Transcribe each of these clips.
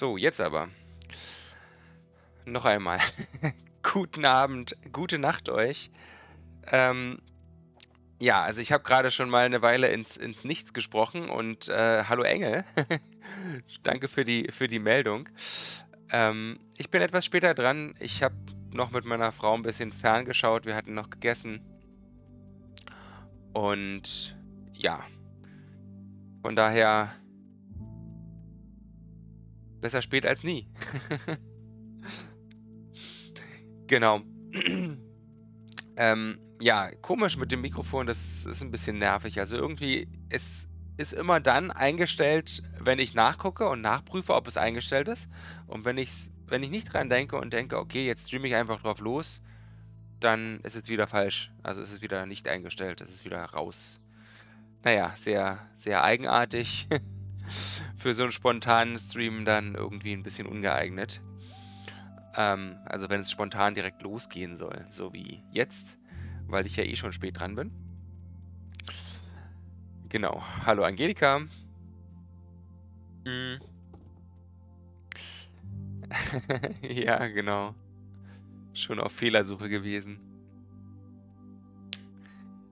So, jetzt aber. Noch einmal. Guten Abend, gute Nacht euch. Ähm, ja, also ich habe gerade schon mal eine Weile ins, ins Nichts gesprochen und äh, hallo Engel. Danke für die, für die Meldung. Ähm, ich bin etwas später dran. Ich habe noch mit meiner Frau ein bisschen ferngeschaut. Wir hatten noch gegessen. Und ja, von daher besser spät als nie. genau. ähm, ja, komisch mit dem Mikrofon, das ist ein bisschen nervig. Also irgendwie, es ist immer dann eingestellt, wenn ich nachgucke und nachprüfe, ob es eingestellt ist. Und wenn, ich's, wenn ich nicht dran denke und denke, okay, jetzt streame ich einfach drauf los, dann ist es wieder falsch. Also ist es wieder nicht eingestellt, es ist wieder raus. Naja, sehr, sehr eigenartig. Für so einen spontanen Stream dann irgendwie ein bisschen ungeeignet. Ähm, also wenn es spontan direkt losgehen soll, so wie jetzt, weil ich ja eh schon spät dran bin. Genau. Hallo Angelika. Hm. ja, genau. Schon auf Fehlersuche gewesen.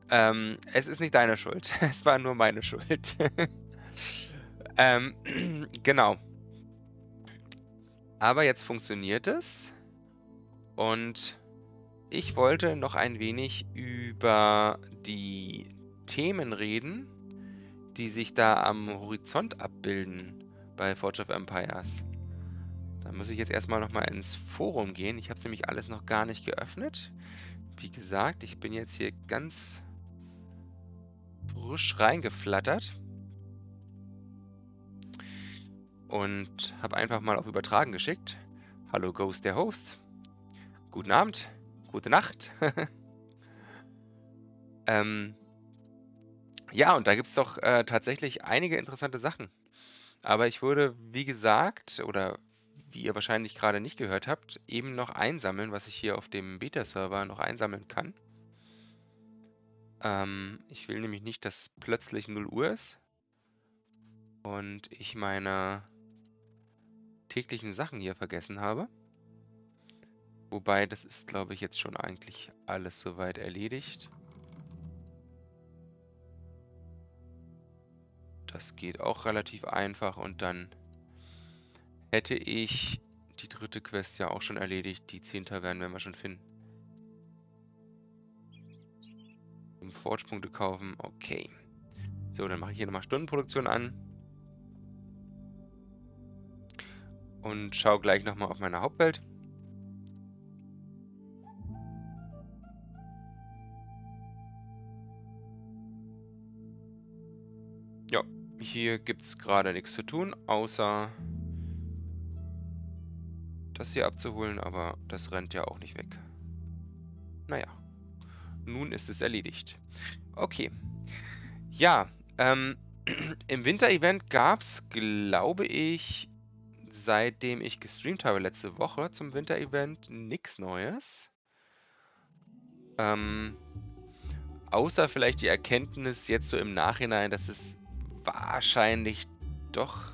Ähm, es ist nicht deine Schuld. Es war nur meine Schuld. ähm, genau. Aber jetzt funktioniert es. Und ich wollte noch ein wenig über die Themen reden, die sich da am Horizont abbilden bei Forge of Empires. Da muss ich jetzt erstmal nochmal ins Forum gehen. Ich habe es nämlich alles noch gar nicht geöffnet. Wie gesagt, ich bin jetzt hier ganz frisch reingeflattert. Und habe einfach mal auf Übertragen geschickt. Hallo Ghost, der Host. Guten Abend, gute Nacht. ähm, ja, und da gibt es doch äh, tatsächlich einige interessante Sachen. Aber ich würde, wie gesagt, oder wie ihr wahrscheinlich gerade nicht gehört habt, eben noch einsammeln, was ich hier auf dem Beta-Server noch einsammeln kann. Ähm, ich will nämlich nicht, dass plötzlich 0 Uhr ist und ich meine täglichen Sachen hier vergessen habe. Wobei, das ist, glaube ich, jetzt schon eigentlich alles soweit erledigt. Das geht auch relativ einfach und dann hätte ich die dritte Quest ja auch schon erledigt. Die 10 werden wir schon finden. Forge-Punkte kaufen. Okay. So, dann mache ich hier nochmal Stundenproduktion an. Und schaue gleich nochmal auf meine Hauptwelt. Ja, hier gibt es gerade nichts zu tun, außer das hier abzuholen, aber das rennt ja auch nicht weg. Naja nun ist es erledigt. Okay. Ja, ähm, im Winter-Event gab es, glaube ich, seitdem ich gestreamt habe letzte Woche zum Winter-Event nichts Neues. Ähm, außer vielleicht die Erkenntnis jetzt so im Nachhinein, dass es wahrscheinlich doch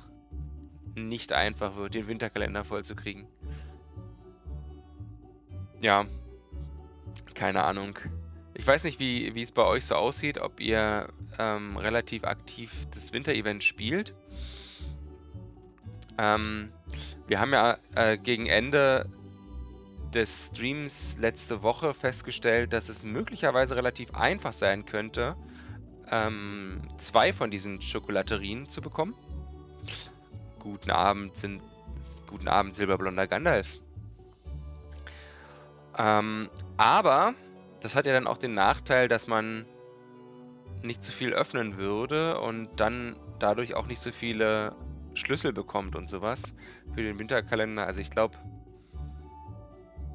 nicht einfach wird, den Winterkalender vollzukriegen. Ja, keine Ahnung. Ich weiß nicht, wie, wie es bei euch so aussieht, ob ihr ähm, relativ aktiv das Winter-Event spielt. Ähm, wir haben ja äh, gegen Ende des Streams letzte Woche festgestellt, dass es möglicherweise relativ einfach sein könnte, ähm, zwei von diesen Schokolaterien zu bekommen. Guten Abend, sind, guten Abend, silberblonder Gandalf. Ähm, aber das hat ja dann auch den Nachteil, dass man nicht zu viel öffnen würde und dann dadurch auch nicht so viele Schlüssel bekommt und sowas für den Winterkalender. Also ich glaube,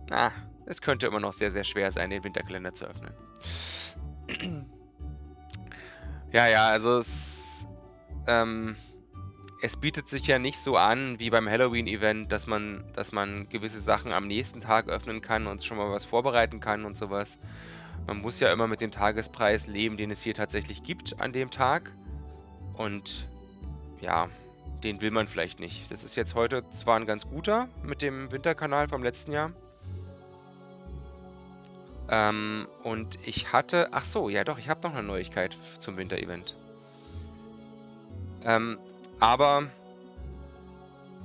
na, es könnte immer noch sehr, sehr schwer sein, den Winterkalender zu öffnen. ja, ja, also es, ähm, es bietet sich ja nicht so an wie beim Halloween-Event, dass man, dass man gewisse Sachen am nächsten Tag öffnen kann und schon mal was vorbereiten kann und sowas. Man muss ja immer mit dem Tagespreis leben, den es hier tatsächlich gibt an dem Tag. Und ja, den will man vielleicht nicht. Das ist jetzt heute zwar ein ganz guter mit dem Winterkanal vom letzten Jahr. Ähm, und ich hatte... Ach so, ja doch, ich habe noch eine Neuigkeit zum Winter-Event. Ähm, aber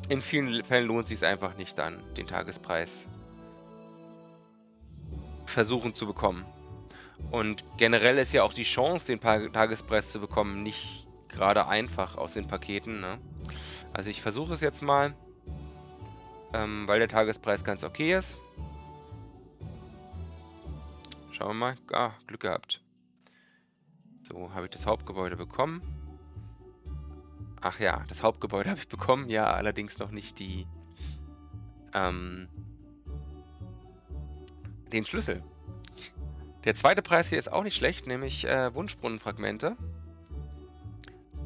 in vielen Fällen lohnt es sich einfach nicht dann, den Tagespreis versuchen zu bekommen. Und generell ist ja auch die Chance, den Tagespreis zu bekommen, nicht gerade einfach aus den Paketen. Ne? Also ich versuche es jetzt mal, ähm, weil der Tagespreis ganz okay ist. Schauen wir mal. Ah, Glück gehabt. So, habe ich das Hauptgebäude bekommen. Ach ja, das Hauptgebäude habe ich bekommen. Ja, allerdings noch nicht die... Ähm, den Schlüssel. Der zweite Preis hier ist auch nicht schlecht, nämlich äh, Wunschbrunnenfragmente.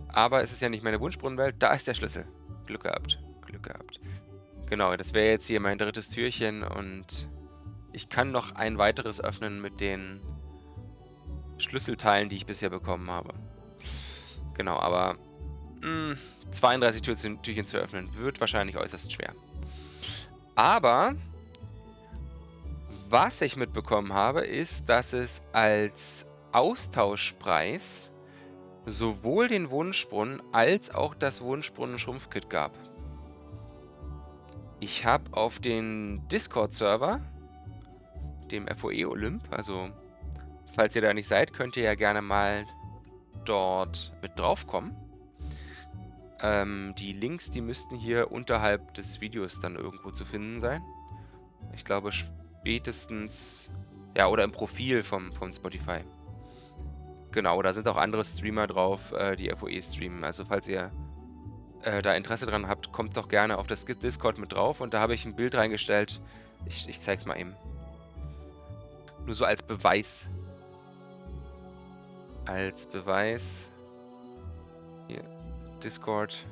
Aber es ist ja nicht meine Wunschbrunnenwelt, da ist der Schlüssel. Glück gehabt, Glück gehabt. Genau, das wäre jetzt hier mein drittes Türchen und ich kann noch ein weiteres öffnen mit den Schlüsselteilen, die ich bisher bekommen habe. Genau, aber mh, 32 Türchen, Türchen zu öffnen wird wahrscheinlich äußerst schwer. Aber was ich mitbekommen habe, ist, dass es als Austauschpreis sowohl den Wunschbrunnen als auch das Wunschbrunnen-Schrumpfkit gab. Ich habe auf den Discord-Server, dem FOE Olymp, also falls ihr da nicht seid, könnt ihr ja gerne mal dort mit draufkommen. Ähm, die Links, die müssten hier unterhalb des Videos dann irgendwo zu finden sein. Ich glaube spätestens, ja, oder im Profil vom, vom Spotify. Genau, da sind auch andere Streamer drauf, äh, die FOE streamen. Also falls ihr äh, da Interesse dran habt, kommt doch gerne auf das Discord mit drauf. Und da habe ich ein Bild reingestellt. Ich, ich zeig's mal eben. Nur so als Beweis. Als Beweis. Hier, Discord.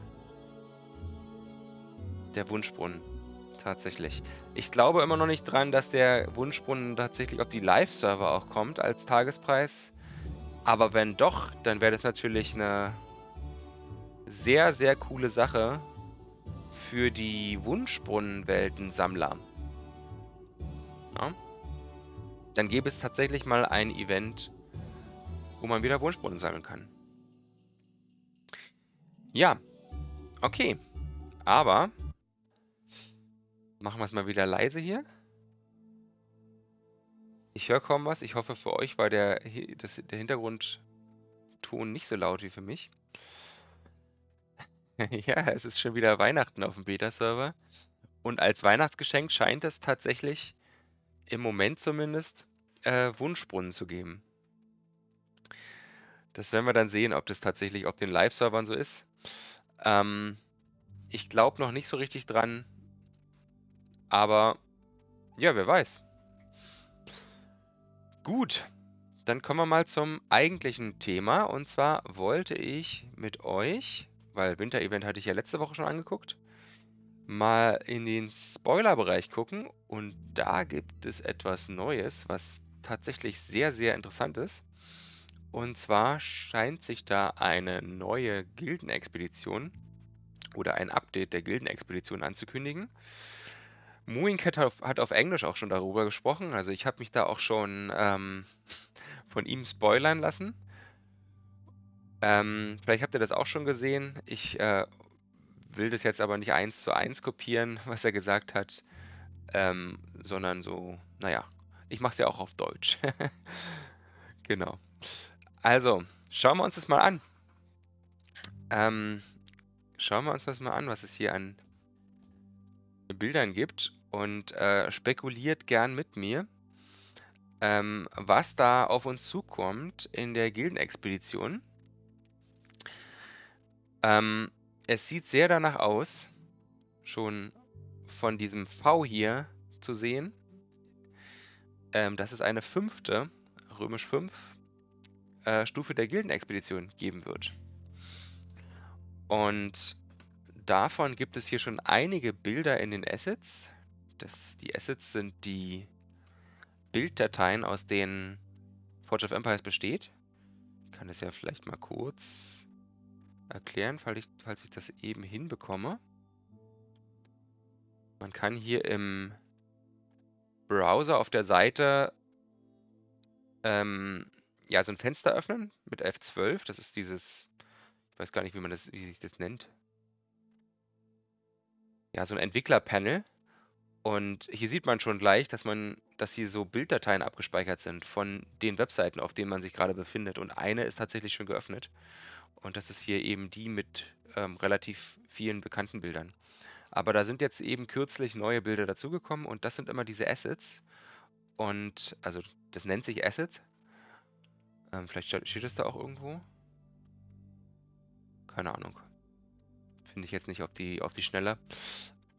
Der Wunschbrunnen. Tatsächlich. Ich glaube immer noch nicht dran, dass der Wunschbrunnen tatsächlich auf die Live-Server auch kommt als Tagespreis. Aber wenn doch, dann wäre das natürlich eine sehr, sehr coole Sache für die Wunschbrunnenwelten-Sammler. Ja? Dann gäbe es tatsächlich mal ein Event, wo man wieder Wunschbrunnen sammeln kann. Ja, okay. Aber machen wir es mal wieder leise hier. Ich höre kaum was. Ich hoffe, für euch war der, das, der Hintergrundton nicht so laut wie für mich. ja, es ist schon wieder Weihnachten auf dem Beta-Server. Und als Weihnachtsgeschenk scheint es tatsächlich, im Moment zumindest, äh, Wunschbrunnen zu geben. Das werden wir dann sehen, ob das tatsächlich auf den Live-Servern so ist. Ähm, ich glaube noch nicht so richtig dran. Aber ja, wer weiß. Gut, dann kommen wir mal zum eigentlichen Thema. Und zwar wollte ich mit euch, weil Winter-Event hatte ich ja letzte Woche schon angeguckt, mal in den Spoiler-Bereich gucken. Und da gibt es etwas Neues, was tatsächlich sehr, sehr interessant ist. Und zwar scheint sich da eine neue Gildenexpedition oder ein Update der Gildenexpedition anzukündigen. Mooincat hat auf, hat auf Englisch auch schon darüber gesprochen. Also ich habe mich da auch schon ähm, von ihm spoilern lassen. Ähm, vielleicht habt ihr das auch schon gesehen. Ich äh, will das jetzt aber nicht eins zu eins kopieren, was er gesagt hat, ähm, sondern so, naja, ich mache es ja auch auf Deutsch. genau. Also, schauen wir uns das mal an. Ähm, schauen wir uns das mal an, was es hier an Bildern gibt und äh, spekuliert gern mit mir, ähm, was da auf uns zukommt in der Gildenexpedition. Ähm, es sieht sehr danach aus, schon von diesem V hier zu sehen, ähm, dass es eine fünfte, römisch 5, äh, Stufe der Gildenexpedition geben wird. Und davon gibt es hier schon einige Bilder in den Assets. Das, die Assets sind die Bilddateien, aus denen Forge of Empires besteht. Ich kann das ja vielleicht mal kurz erklären, falls ich, falls ich das eben hinbekomme. Man kann hier im Browser auf der Seite ähm, ja, so ein Fenster öffnen mit F12. Das ist dieses, ich weiß gar nicht, wie man das, wie sich das nennt. Ja, so ein Entwicklerpanel. Und hier sieht man schon gleich, dass man, dass hier so Bilddateien abgespeichert sind von den Webseiten, auf denen man sich gerade befindet. Und eine ist tatsächlich schon geöffnet. Und das ist hier eben die mit ähm, relativ vielen bekannten Bildern. Aber da sind jetzt eben kürzlich neue Bilder dazugekommen und das sind immer diese Assets. Und also das nennt sich Assets. Ähm, vielleicht steht es da auch irgendwo. Keine Ahnung. Finde ich jetzt nicht auf die, auf die Schnelle.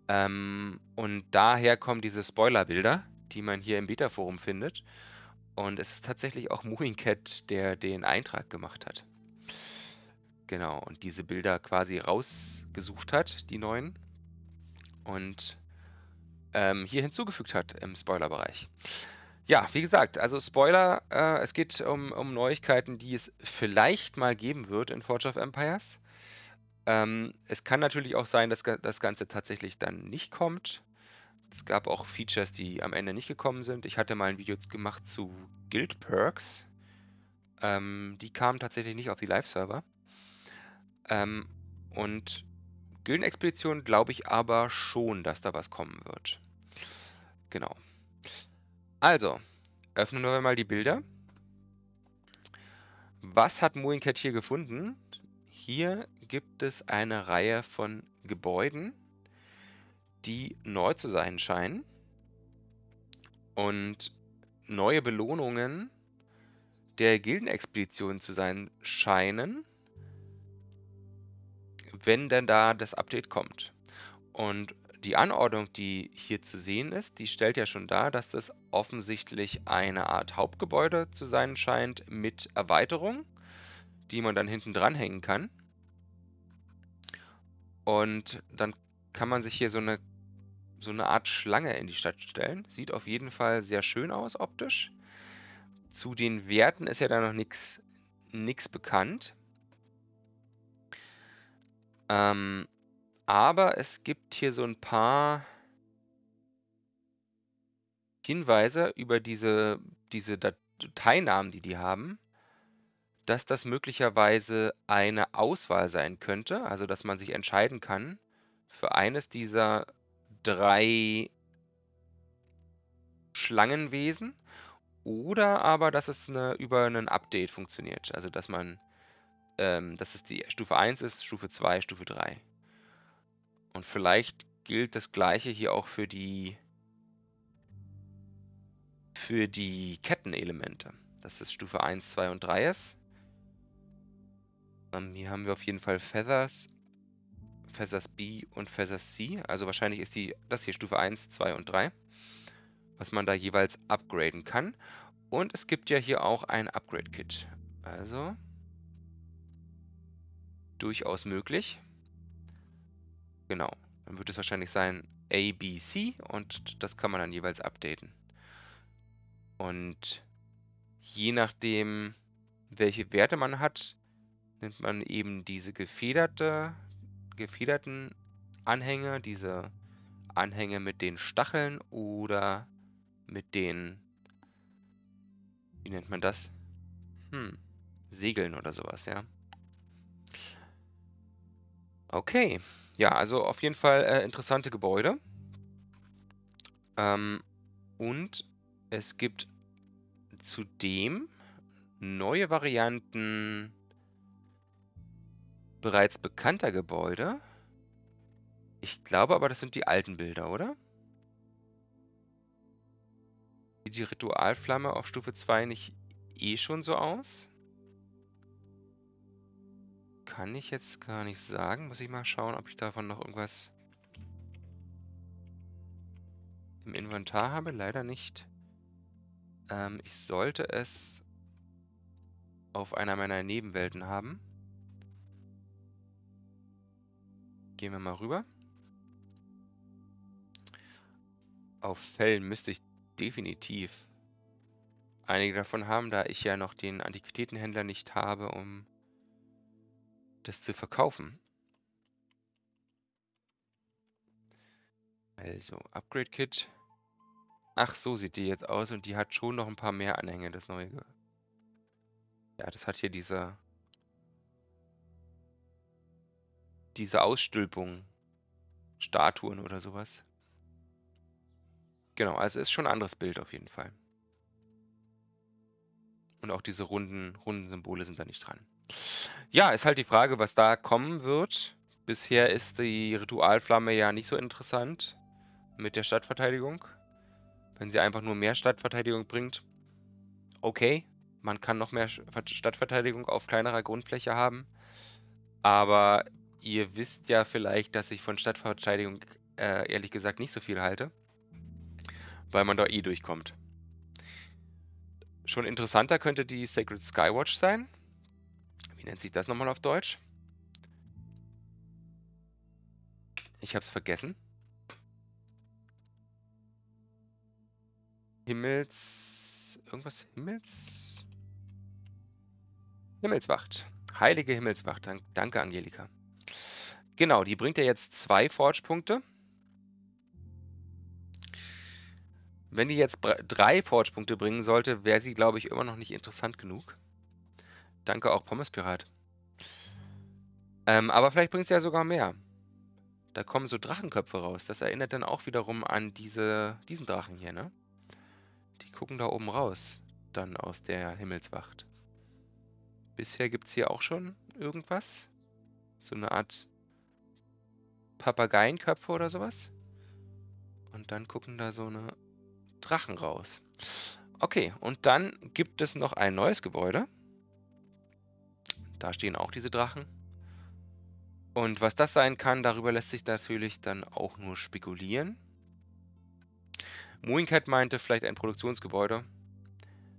Ähm, und daher kommen diese Spoiler-Bilder, die man hier im Beta-Forum findet. Und es ist tatsächlich auch Movingcat, der den Eintrag gemacht hat. Genau, und diese Bilder quasi rausgesucht hat, die neuen. Und ähm, hier hinzugefügt hat im Spoiler-Bereich. Ja, wie gesagt, also Spoiler, äh, es geht um, um Neuigkeiten, die es vielleicht mal geben wird in Forge of Empires. Ähm, es kann natürlich auch sein, dass das Ganze tatsächlich dann nicht kommt. Es gab auch Features, die am Ende nicht gekommen sind. Ich hatte mal ein Video gemacht zu Guild Perks. Ähm, die kamen tatsächlich nicht auf die Live-Server. Ähm, und Gildenexpedition glaube ich aber schon, dass da was kommen wird. Genau. Also, öffnen wir mal die Bilder. Was hat Mooncat hier gefunden? Hier gibt es eine Reihe von Gebäuden, die neu zu sein scheinen und neue Belohnungen der Gildenexpedition zu sein scheinen, wenn denn da das Update kommt. Und die Anordnung, die hier zu sehen ist, die stellt ja schon dar, dass das offensichtlich eine Art Hauptgebäude zu sein scheint mit Erweiterung, die man dann hinten dranhängen kann. Und dann kann man sich hier so eine, so eine Art Schlange in die Stadt stellen. Sieht auf jeden Fall sehr schön aus optisch. Zu den Werten ist ja da noch nichts bekannt. Ähm, aber es gibt hier so ein paar Hinweise über diese, diese Dateinamen, die die haben dass das möglicherweise eine Auswahl sein könnte, also dass man sich entscheiden kann für eines dieser drei Schlangenwesen oder aber, dass es eine, über ein Update funktioniert, also dass man, ähm, dass es die Stufe 1 ist, Stufe 2, Stufe 3. Und vielleicht gilt das gleiche hier auch für die für die Kettenelemente, dass es Stufe 1, 2 und 3 ist ähm, hier haben wir auf jeden Fall Feathers, Feathers B und Feathers C. Also wahrscheinlich ist die, das hier Stufe 1, 2 und 3, was man da jeweils upgraden kann. Und es gibt ja hier auch ein Upgrade-Kit. Also durchaus möglich. Genau, dann wird es wahrscheinlich sein A, B, C und das kann man dann jeweils updaten. Und je nachdem, welche Werte man hat, nimmt man eben diese gefederte, gefederten Anhänge, diese Anhänge mit den Stacheln oder mit den, wie nennt man das? Hm, Segeln oder sowas, ja. Okay, ja, also auf jeden Fall äh, interessante Gebäude. Ähm, und es gibt zudem neue Varianten bereits bekannter Gebäude. Ich glaube aber, das sind die alten Bilder, oder? Sieht die Ritualflamme auf Stufe 2 nicht eh schon so aus? Kann ich jetzt gar nicht sagen. Muss ich mal schauen, ob ich davon noch irgendwas im Inventar habe. Leider nicht. Ähm, ich sollte es auf einer meiner Nebenwelten haben. Gehen wir mal rüber. Auf Fällen müsste ich definitiv einige davon haben, da ich ja noch den Antiquitätenhändler nicht habe, um das zu verkaufen. Also, Upgrade Kit. Ach, so sieht die jetzt aus und die hat schon noch ein paar mehr Anhänge, das neue. Ja, das hat hier diese diese Ausstülpung, Statuen oder sowas. Genau, also ist schon ein anderes Bild auf jeden Fall. Und auch diese runden, runden Symbole sind da nicht dran. Ja, ist halt die Frage, was da kommen wird. Bisher ist die Ritualflamme ja nicht so interessant mit der Stadtverteidigung. Wenn sie einfach nur mehr Stadtverteidigung bringt, okay. Man kann noch mehr Stadtverteidigung auf kleinerer Grundfläche haben. Aber ihr wisst ja vielleicht, dass ich von Stadtverteidigung äh, ehrlich gesagt nicht so viel halte. Weil man da eh durchkommt. Schon interessanter könnte die Sacred Skywatch sein. Wie nennt sich das nochmal auf Deutsch? Ich habe es vergessen. Himmels... Irgendwas? Himmels... Himmelswacht. Heilige Himmelswacht. Danke, Angelika. Genau, die bringt ja jetzt zwei Forge-Punkte. Wenn die jetzt drei Forge-Punkte bringen sollte, wäre sie, glaube ich, immer noch nicht interessant genug. Danke auch Pommes Pirat. Ähm, aber vielleicht bringt sie ja sogar mehr. Da kommen so Drachenköpfe raus. Das erinnert dann auch wiederum an diese, diesen Drachen hier, ne? Die gucken da oben raus. Dann aus der Himmelswacht. Bisher gibt es hier auch schon irgendwas. So eine Art Papageienköpfe oder sowas. Und dann gucken da so eine Drachen raus. Okay, und dann gibt es noch ein neues Gebäude. Da stehen auch diese Drachen. Und was das sein kann, darüber lässt sich natürlich dann auch nur spekulieren. Mooncat meinte vielleicht ein Produktionsgebäude.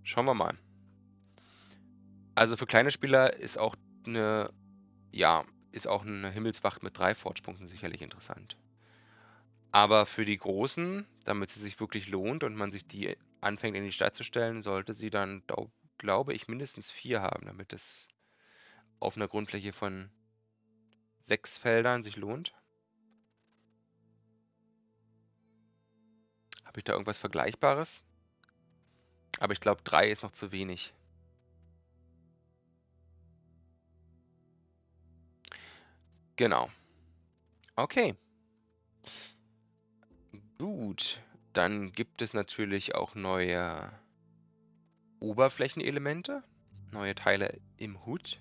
Schauen wir mal. Also für kleine Spieler ist auch eine, ja, ist auch eine Himmelswacht mit drei Forge-Punkten sicherlich interessant. Aber für die Großen, damit sie sich wirklich lohnt und man sich die anfängt in die Stadt zu stellen, sollte sie dann, glaube ich, mindestens vier haben, damit es auf einer Grundfläche von sechs Feldern sich lohnt. Habe ich da irgendwas Vergleichbares? Aber ich glaube, drei ist noch zu wenig. Genau. Okay. Gut, dann gibt es natürlich auch neue Oberflächenelemente, neue Teile im Hut.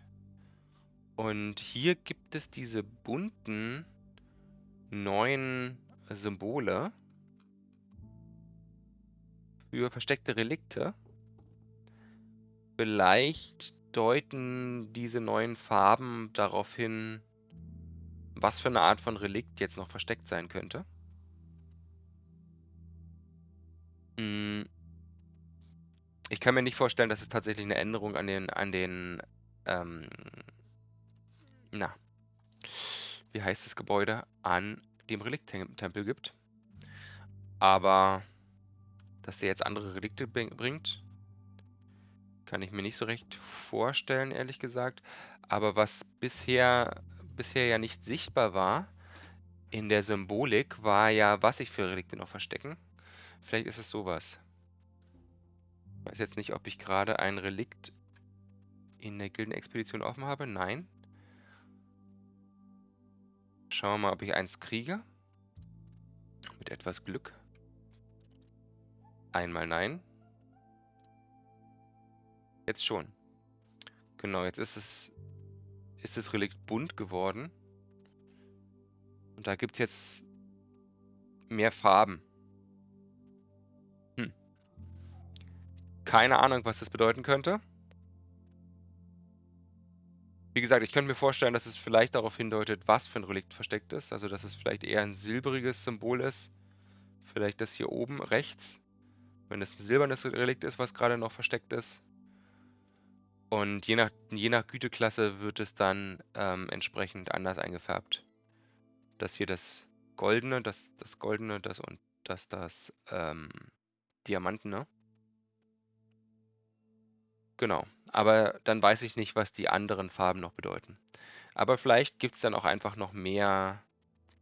Und hier gibt es diese bunten neuen Symbole für versteckte Relikte. Vielleicht deuten diese neuen Farben darauf hin, was für eine Art von Relikt jetzt noch versteckt sein könnte. Hm. Ich kann mir nicht vorstellen, dass es tatsächlich eine Änderung an den, an den, ähm, na, wie heißt das Gebäude, an dem Relikttempel gibt. Aber, dass der jetzt andere Relikte bringt, kann ich mir nicht so recht vorstellen, ehrlich gesagt. Aber was bisher bisher ja nicht sichtbar war in der Symbolik, war ja, was sich für Relikte noch verstecken. Vielleicht ist es sowas. Ich weiß jetzt nicht, ob ich gerade ein Relikt in der Gildenexpedition offen habe. Nein. Schauen wir mal, ob ich eins kriege. Mit etwas Glück. Einmal nein. Jetzt schon. Genau, jetzt ist es ist das Relikt bunt geworden. Und da gibt es jetzt mehr Farben. Hm. Keine Ahnung, was das bedeuten könnte. Wie gesagt, ich könnte mir vorstellen, dass es vielleicht darauf hindeutet, was für ein Relikt versteckt ist. Also, dass es vielleicht eher ein silbriges Symbol ist. Vielleicht das hier oben rechts. Wenn es ein silbernes Relikt ist, was gerade noch versteckt ist. Und je nach, je nach Güteklasse wird es dann ähm, entsprechend anders eingefärbt. Das hier das Goldene, das, das Goldene, das und das das ähm, Diamantene. Genau. Aber dann weiß ich nicht, was die anderen Farben noch bedeuten. Aber vielleicht gibt es dann auch einfach noch mehr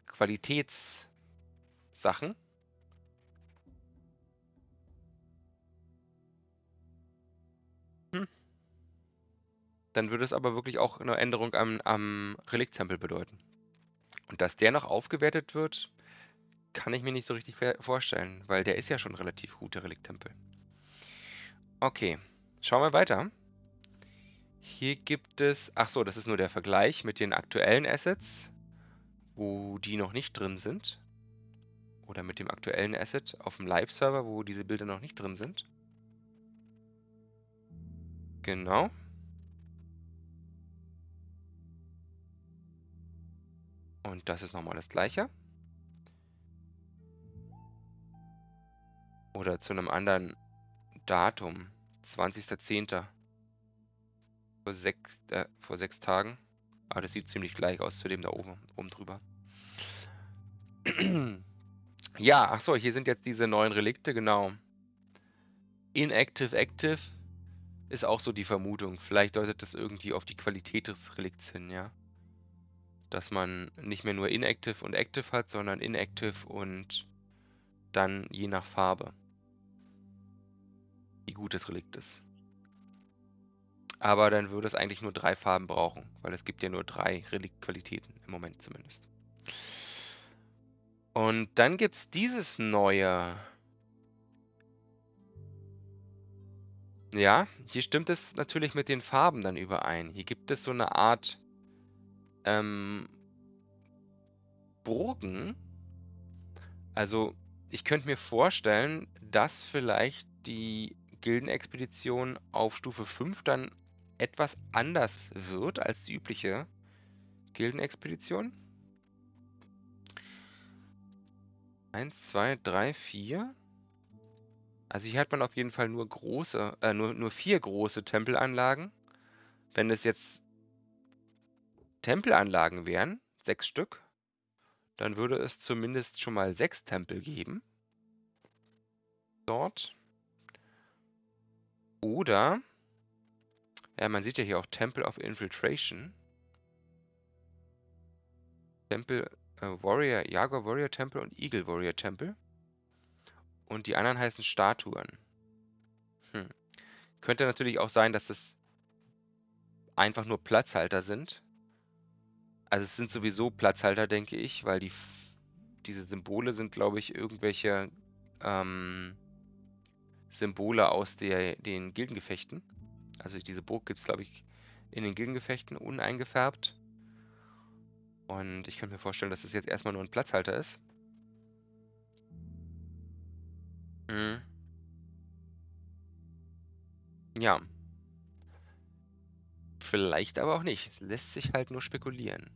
Qualitätssachen. Dann würde es aber wirklich auch eine Änderung am, am Relikt-Tempel bedeuten. Und dass der noch aufgewertet wird, kann ich mir nicht so richtig vorstellen, weil der ist ja schon relativ gut, der Relikt-Tempel. Okay, schauen wir weiter. Hier gibt es, ach so, das ist nur der Vergleich mit den aktuellen Assets, wo die noch nicht drin sind. Oder mit dem aktuellen Asset auf dem Live-Server, wo diese Bilder noch nicht drin sind. Genau. Und das ist nochmal das gleiche. Oder zu einem anderen Datum. 20.10 vor sechs, äh, vor sechs Tagen. Aber das sieht ziemlich gleich aus zu dem da oben, oben drüber. ja, ach so, hier sind jetzt diese neuen Relikte, genau. Inactive Active ist auch so die Vermutung. Vielleicht deutet das irgendwie auf die Qualität des Relikts hin, ja. Dass man nicht mehr nur Inactive und Active hat, sondern Inactive und dann je nach Farbe. Wie gut das Relikt ist. Aber dann würde es eigentlich nur drei Farben brauchen, weil es gibt ja nur drei Reliktqualitäten im Moment zumindest. Und dann gibt es dieses neue. Ja, hier stimmt es natürlich mit den Farben dann überein. Hier gibt es so eine Art ähm, Burgen. Also ich könnte mir vorstellen, dass vielleicht die Gildenexpedition auf Stufe 5 dann etwas anders wird als die übliche Gildenexpedition. Eins, zwei, drei, vier. Also hier hat man auf jeden Fall nur große, äh, nur, nur vier große Tempelanlagen. Wenn es jetzt Tempelanlagen wären, sechs Stück, dann würde es zumindest schon mal sechs Tempel geben. Dort. Oder ja, man sieht ja hier auch Temple of Infiltration. Temple äh, Warrior, Jaguar Warrior Temple und Eagle Warrior Temple. Und die anderen heißen Statuen. Hm. Könnte natürlich auch sein, dass es einfach nur Platzhalter sind. Also es sind sowieso Platzhalter, denke ich, weil die diese Symbole sind, glaube ich, irgendwelche ähm, Symbole aus der, den Gildengefechten. Also diese Burg gibt es, glaube ich, in den Gildengefechten uneingefärbt. Und ich könnte mir vorstellen, dass es jetzt erstmal nur ein Platzhalter ist. Mhm. Ja. Vielleicht aber auch nicht. Es lässt sich halt nur spekulieren.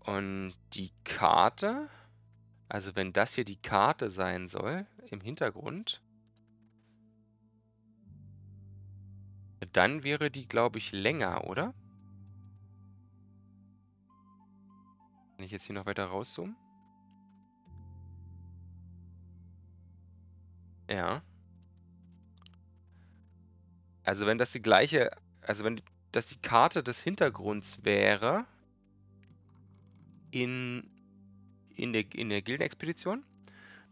Und die Karte, also wenn das hier die Karte sein soll im Hintergrund, Dann wäre die, glaube ich, länger, oder? Kann ich jetzt hier noch weiter rauszoomen? Ja. Also wenn das die gleiche, also wenn das die Karte des Hintergrunds wäre in, in der, in der Gildenexpedition,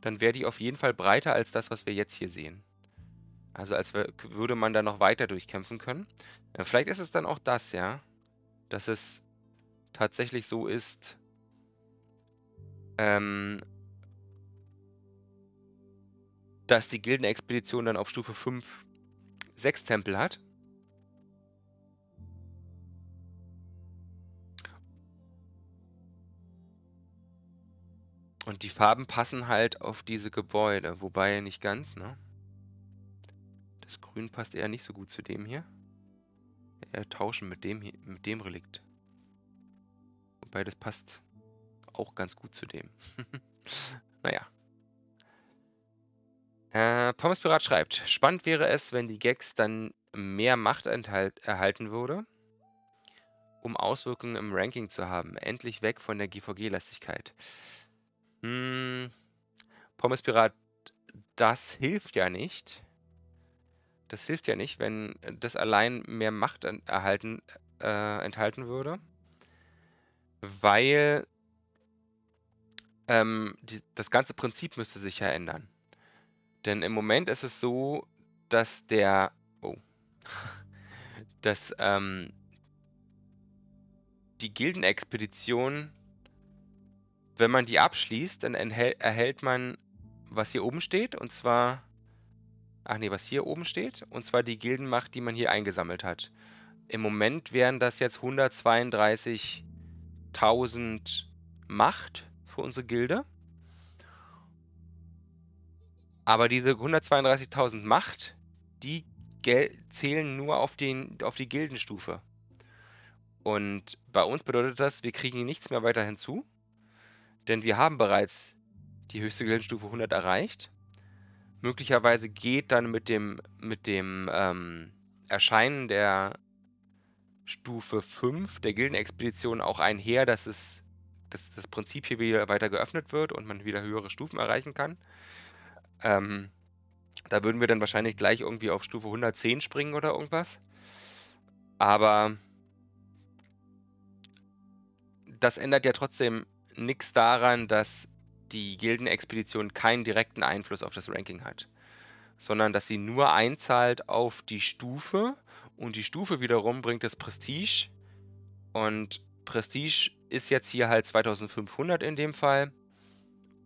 dann wäre die auf jeden Fall breiter als das, was wir jetzt hier sehen. Also als würde man da noch weiter durchkämpfen können. Ja, vielleicht ist es dann auch das, ja. Dass es tatsächlich so ist, ähm, dass die Gildenexpedition dann auf Stufe 5 sechs Tempel hat. Und die Farben passen halt auf diese Gebäude, wobei nicht ganz, ne? Das Grün passt eher nicht so gut zu dem hier. Eher tauschen mit dem, hier, mit dem Relikt. Wobei das passt auch ganz gut zu dem. naja. Äh, Pommes Pirat schreibt, spannend wäre es, wenn die Gags dann mehr Macht enthalt, erhalten würde, um Auswirkungen im Ranking zu haben. Endlich weg von der GVG-Lastigkeit. Hm, Pommes Pirat, das hilft ja nicht. Das hilft ja nicht, wenn das allein mehr Macht erhalten, äh, enthalten würde. weil ähm, die, das ganze Prinzip müsste sich ja ändern. Denn im Moment ist es so, dass der, oh, dass ähm, die Gildenexpedition, wenn man die abschließt, dann erhält man, was hier oben steht, und zwar, ach nee, was hier oben steht, und zwar die Gildenmacht, die man hier eingesammelt hat. Im Moment wären das jetzt 132.000 Macht für unsere Gilde. Aber diese 132.000 Macht, die zählen nur auf, den, auf die Gildenstufe. Und bei uns bedeutet das, wir kriegen nichts mehr weiter hinzu, denn wir haben bereits die höchste Gildenstufe 100 erreicht. Möglicherweise geht dann mit dem, mit dem ähm, Erscheinen der Stufe 5 der Gildenexpedition auch einher, dass es dass das Prinzip hier wieder weiter geöffnet wird und man wieder höhere Stufen erreichen kann. Ähm, da würden wir dann wahrscheinlich gleich irgendwie auf Stufe 110 springen oder irgendwas. Aber das ändert ja trotzdem nichts daran, dass die Gildenexpedition keinen direkten Einfluss auf das Ranking hat, sondern dass sie nur einzahlt auf die Stufe und die Stufe wiederum bringt das Prestige und Prestige ist jetzt hier halt 2500 in dem Fall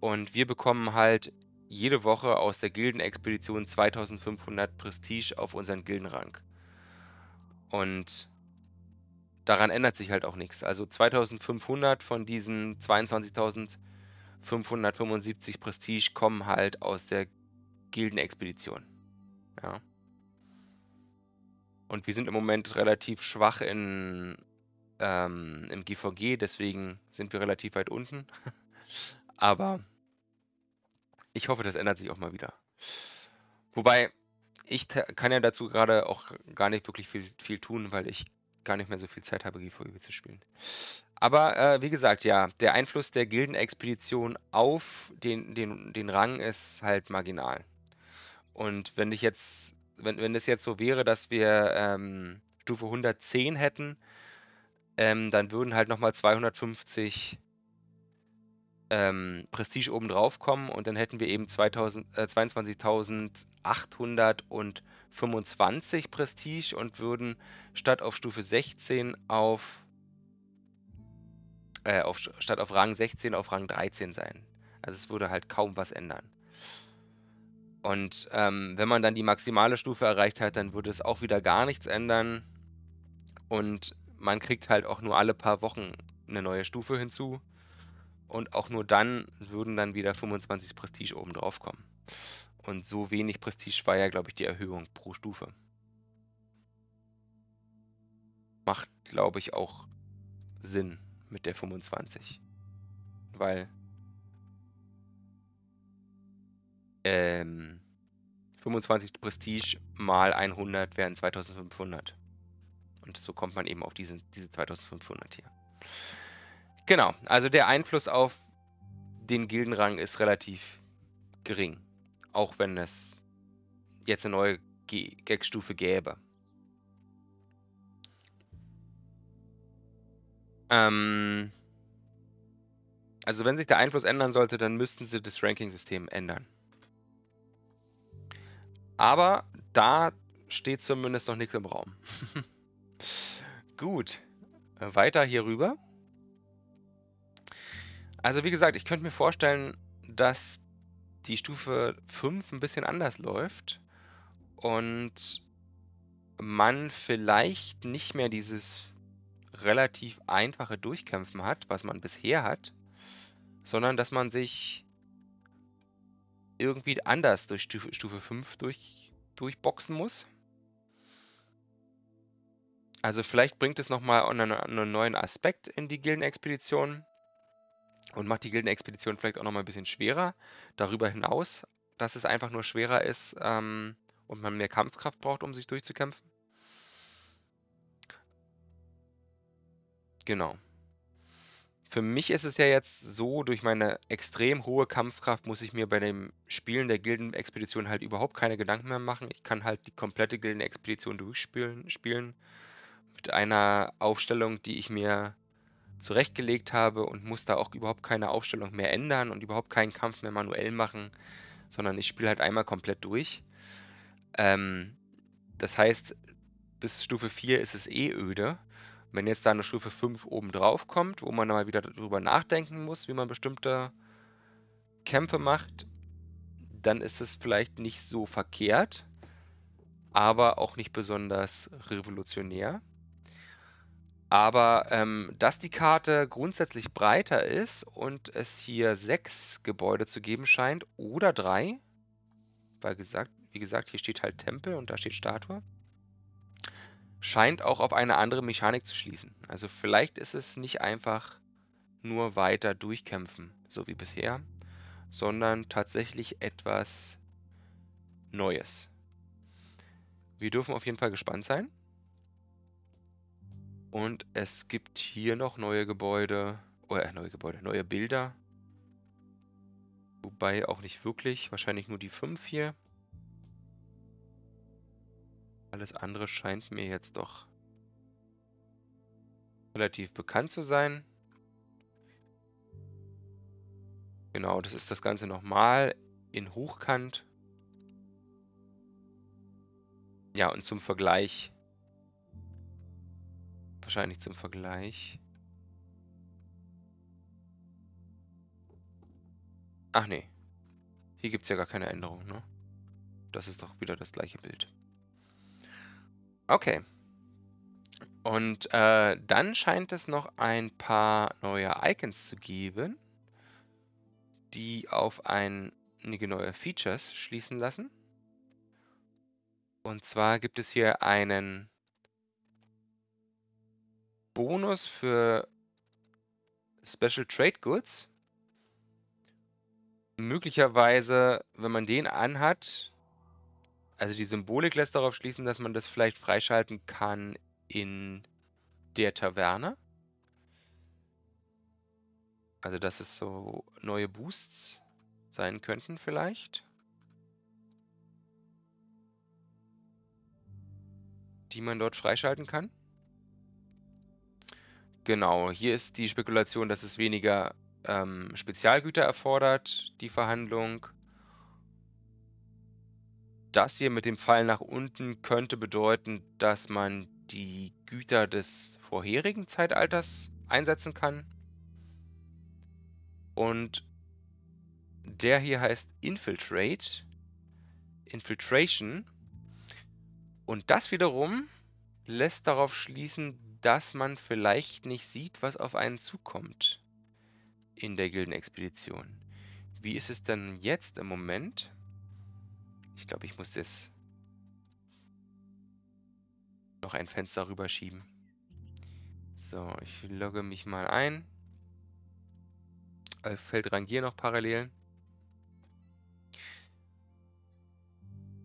und wir bekommen halt jede Woche aus der Gildenexpedition 2500 Prestige auf unseren Gildenrang. Und daran ändert sich halt auch nichts. Also 2500 von diesen 22.575 Prestige kommen halt aus der Gildenexpedition. Ja. Und wir sind im Moment relativ schwach in, ähm, im GVG, deswegen sind wir relativ weit unten. Aber ich hoffe, das ändert sich auch mal wieder. Wobei, ich kann ja dazu gerade auch gar nicht wirklich viel, viel tun, weil ich gar nicht mehr so viel Zeit habe, GVGB zu spielen. Aber äh, wie gesagt, ja, der Einfluss der Gildenexpedition auf den, den, den Rang ist halt marginal. Und wenn ich jetzt, wenn, wenn es jetzt so wäre, dass wir ähm, Stufe 110 hätten, ähm, dann würden halt nochmal 250 ähm, Prestige oben drauf kommen und dann hätten wir eben äh, 22.825 Prestige und würden statt auf Stufe 16 auf, äh, auf statt auf Rang 16 auf Rang 13 sein. Also es würde halt kaum was ändern. Und ähm, wenn man dann die maximale Stufe erreicht hat, dann würde es auch wieder gar nichts ändern. Und man kriegt halt auch nur alle paar Wochen eine neue Stufe hinzu. Und auch nur dann würden dann wieder 25 Prestige oben drauf kommen. Und so wenig Prestige war ja, glaube ich, die Erhöhung pro Stufe. Macht, glaube ich, auch Sinn mit der 25. Weil ähm, 25 Prestige mal 100 wären 2500. Und so kommt man eben auf diese, diese 2500 hier. Genau, also der Einfluss auf den Gildenrang ist relativ gering. Auch wenn es jetzt eine neue Gag-Stufe gäbe. Ähm also wenn sich der Einfluss ändern sollte, dann müssten sie das Ranking-System ändern. Aber da steht zumindest noch nichts im Raum. Gut, weiter hier rüber. Also wie gesagt, ich könnte mir vorstellen, dass die Stufe 5 ein bisschen anders läuft und man vielleicht nicht mehr dieses relativ einfache Durchkämpfen hat, was man bisher hat, sondern dass man sich irgendwie anders durch Stufe, Stufe 5 durch, durchboxen muss. Also vielleicht bringt es nochmal einen, einen neuen Aspekt in die Gildenexpedition und macht die Gildenexpedition vielleicht auch nochmal ein bisschen schwerer. Darüber hinaus, dass es einfach nur schwerer ist ähm, und man mehr Kampfkraft braucht, um sich durchzukämpfen. Genau. Für mich ist es ja jetzt so, durch meine extrem hohe Kampfkraft muss ich mir bei dem Spielen der Gildenexpedition halt überhaupt keine Gedanken mehr machen. Ich kann halt die komplette Gildenexpedition durchspielen spielen, mit einer Aufstellung, die ich mir zurechtgelegt habe und muss da auch überhaupt keine Aufstellung mehr ändern und überhaupt keinen Kampf mehr manuell machen, sondern ich spiele halt einmal komplett durch. Ähm, das heißt, bis Stufe 4 ist es eh öde. Wenn jetzt da eine Stufe 5 oben drauf kommt, wo man mal wieder darüber nachdenken muss, wie man bestimmte Kämpfe macht, dann ist es vielleicht nicht so verkehrt, aber auch nicht besonders revolutionär. Aber ähm, dass die Karte grundsätzlich breiter ist und es hier sechs Gebäude zu geben scheint oder drei, weil gesagt, wie gesagt, hier steht halt Tempel und da steht Statue, scheint auch auf eine andere Mechanik zu schließen. Also vielleicht ist es nicht einfach nur weiter durchkämpfen, so wie bisher, sondern tatsächlich etwas Neues. Wir dürfen auf jeden Fall gespannt sein. Und es gibt hier noch neue Gebäude, oder äh, neue Gebäude, neue Bilder. Wobei auch nicht wirklich, wahrscheinlich nur die 5 hier. Alles andere scheint mir jetzt doch relativ bekannt zu sein. Genau, das ist das Ganze nochmal in Hochkant. Ja, und zum Vergleich Wahrscheinlich zum Vergleich. Ach nee. Hier gibt es ja gar keine Änderung, ne? Das ist doch wieder das gleiche Bild. Okay. Und äh, dann scheint es noch ein paar neue Icons zu geben, die auf einige neue Features schließen lassen. Und zwar gibt es hier einen Bonus für Special Trade Goods. Möglicherweise, wenn man den anhat, also die Symbolik lässt darauf schließen, dass man das vielleicht freischalten kann in der Taverne. Also dass es so neue Boosts sein könnten vielleicht. Die man dort freischalten kann. Genau, hier ist die Spekulation, dass es weniger ähm, Spezialgüter erfordert, die Verhandlung. Das hier mit dem Pfeil nach unten könnte bedeuten, dass man die Güter des vorherigen Zeitalters einsetzen kann. Und der hier heißt Infiltrate. Infiltration. Und das wiederum lässt darauf schließen, dass man vielleicht nicht sieht, was auf einen zukommt in der Gildenexpedition. Wie ist es denn jetzt im Moment? Ich glaube, ich muss das noch ein Fenster rüberschieben. So, ich logge mich mal ein. Äh, Feld rangieren noch parallel.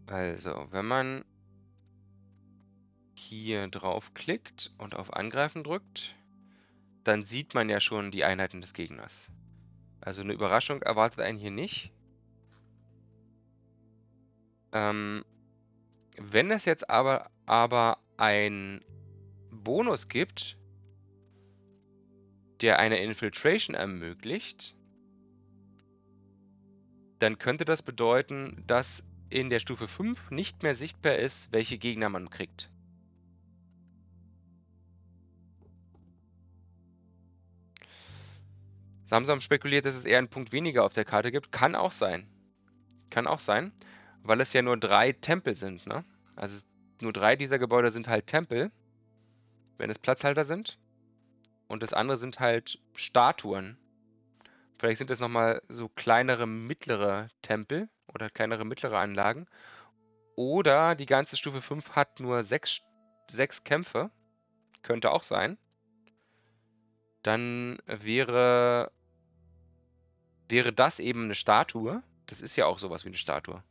Also, wenn man hier draufklickt und auf Angreifen drückt, dann sieht man ja schon die Einheiten des Gegners. Also eine Überraschung erwartet einen hier nicht. Ähm, wenn es jetzt aber, aber ein Bonus gibt, der eine Infiltration ermöglicht, dann könnte das bedeuten, dass in der Stufe 5 nicht mehr sichtbar ist, welche Gegner man kriegt. Samsam spekuliert, dass es eher einen Punkt weniger auf der Karte gibt. Kann auch sein. Kann auch sein, weil es ja nur drei Tempel sind. Ne? Also nur drei dieser Gebäude sind halt Tempel, wenn es Platzhalter sind. Und das andere sind halt Statuen. Vielleicht sind es nochmal so kleinere, mittlere Tempel oder kleinere, mittlere Anlagen. Oder die ganze Stufe 5 hat nur sechs, sechs Kämpfe. Könnte auch sein. Dann wäre wäre das eben eine Statue. Das ist ja auch sowas wie eine Statue.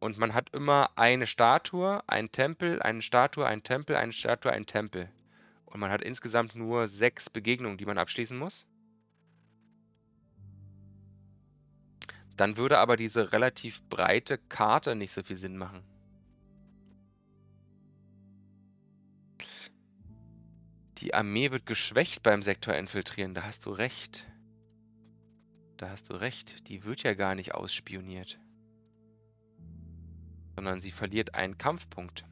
Und man hat immer eine Statue, ein Tempel, eine Statue, ein Tempel, eine Statue, ein Tempel. Und man hat insgesamt nur sechs Begegnungen, die man abschließen muss. Dann würde aber diese relativ breite Karte nicht so viel Sinn machen. Die Armee wird geschwächt beim Sektor infiltrieren. Da hast du recht. Da hast du recht. Die wird ja gar nicht ausspioniert. Sondern sie verliert einen Kampfpunkt.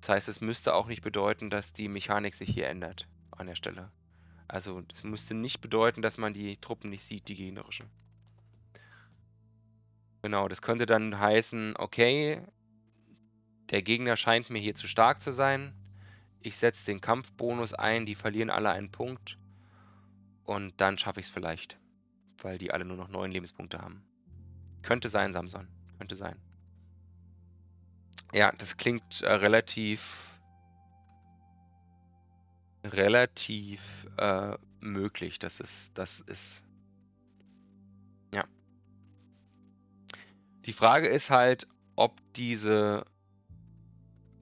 Das heißt, es müsste auch nicht bedeuten, dass die Mechanik sich hier ändert an der Stelle. Also das müsste nicht bedeuten, dass man die Truppen nicht sieht, die gegnerischen. Genau, das könnte dann heißen, okay, der Gegner scheint mir hier zu stark zu sein. Ich setze den Kampfbonus ein, die verlieren alle einen Punkt. Und dann schaffe ich es vielleicht. Weil die alle nur noch neun Lebenspunkte haben. Könnte sein, Samson. Könnte sein. Ja, das klingt äh, relativ relativ äh, möglich, dass es das ist. Ja. Die Frage ist halt, ob diese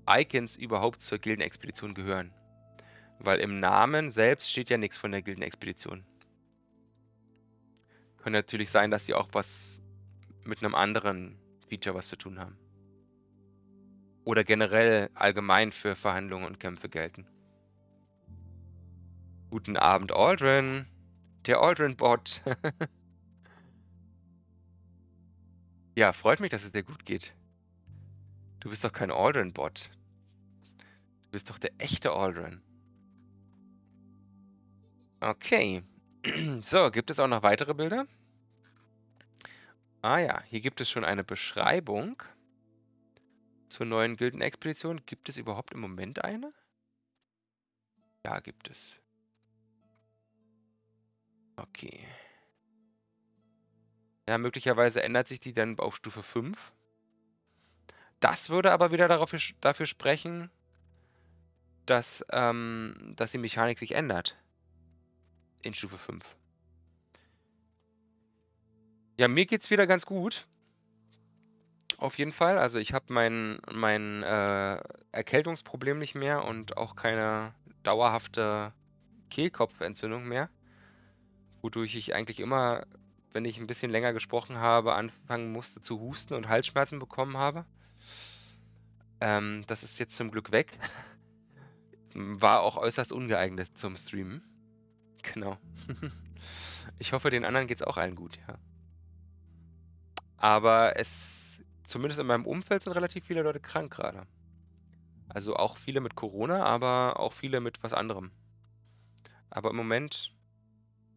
Icons überhaupt zur Gildenexpedition gehören. Weil im Namen selbst steht ja nichts von der Gildenexpedition. Könnte natürlich sein, dass sie auch was mit einem anderen Feature was zu tun haben. Oder generell allgemein für Verhandlungen und Kämpfe gelten. Guten Abend, Aldrin. Der Aldrin-Bot. ja, freut mich, dass es dir gut geht. Du bist doch kein Aldrin-Bot. Du bist doch der echte Aldrin. Okay. So, gibt es auch noch weitere Bilder? Ah ja, hier gibt es schon eine Beschreibung zur neuen Gildenexpedition. Gibt es überhaupt im Moment eine? Ja, gibt es. Okay. Ja, möglicherweise ändert sich die dann auf Stufe 5. Das würde aber wieder darauf, dafür sprechen, dass, ähm, dass die Mechanik sich ändert. In Stufe 5. Ja, mir geht's wieder ganz gut. Auf jeden Fall. Also ich habe mein, mein äh, Erkältungsproblem nicht mehr und auch keine dauerhafte Kehlkopfentzündung mehr wodurch ich eigentlich immer, wenn ich ein bisschen länger gesprochen habe, anfangen musste zu husten und Halsschmerzen bekommen habe. Ähm, das ist jetzt zum Glück weg. War auch äußerst ungeeignet zum Streamen. Genau. ich hoffe, den anderen geht es auch allen gut, ja. Aber es, zumindest in meinem Umfeld sind relativ viele Leute krank gerade. Also auch viele mit Corona, aber auch viele mit was anderem. Aber im Moment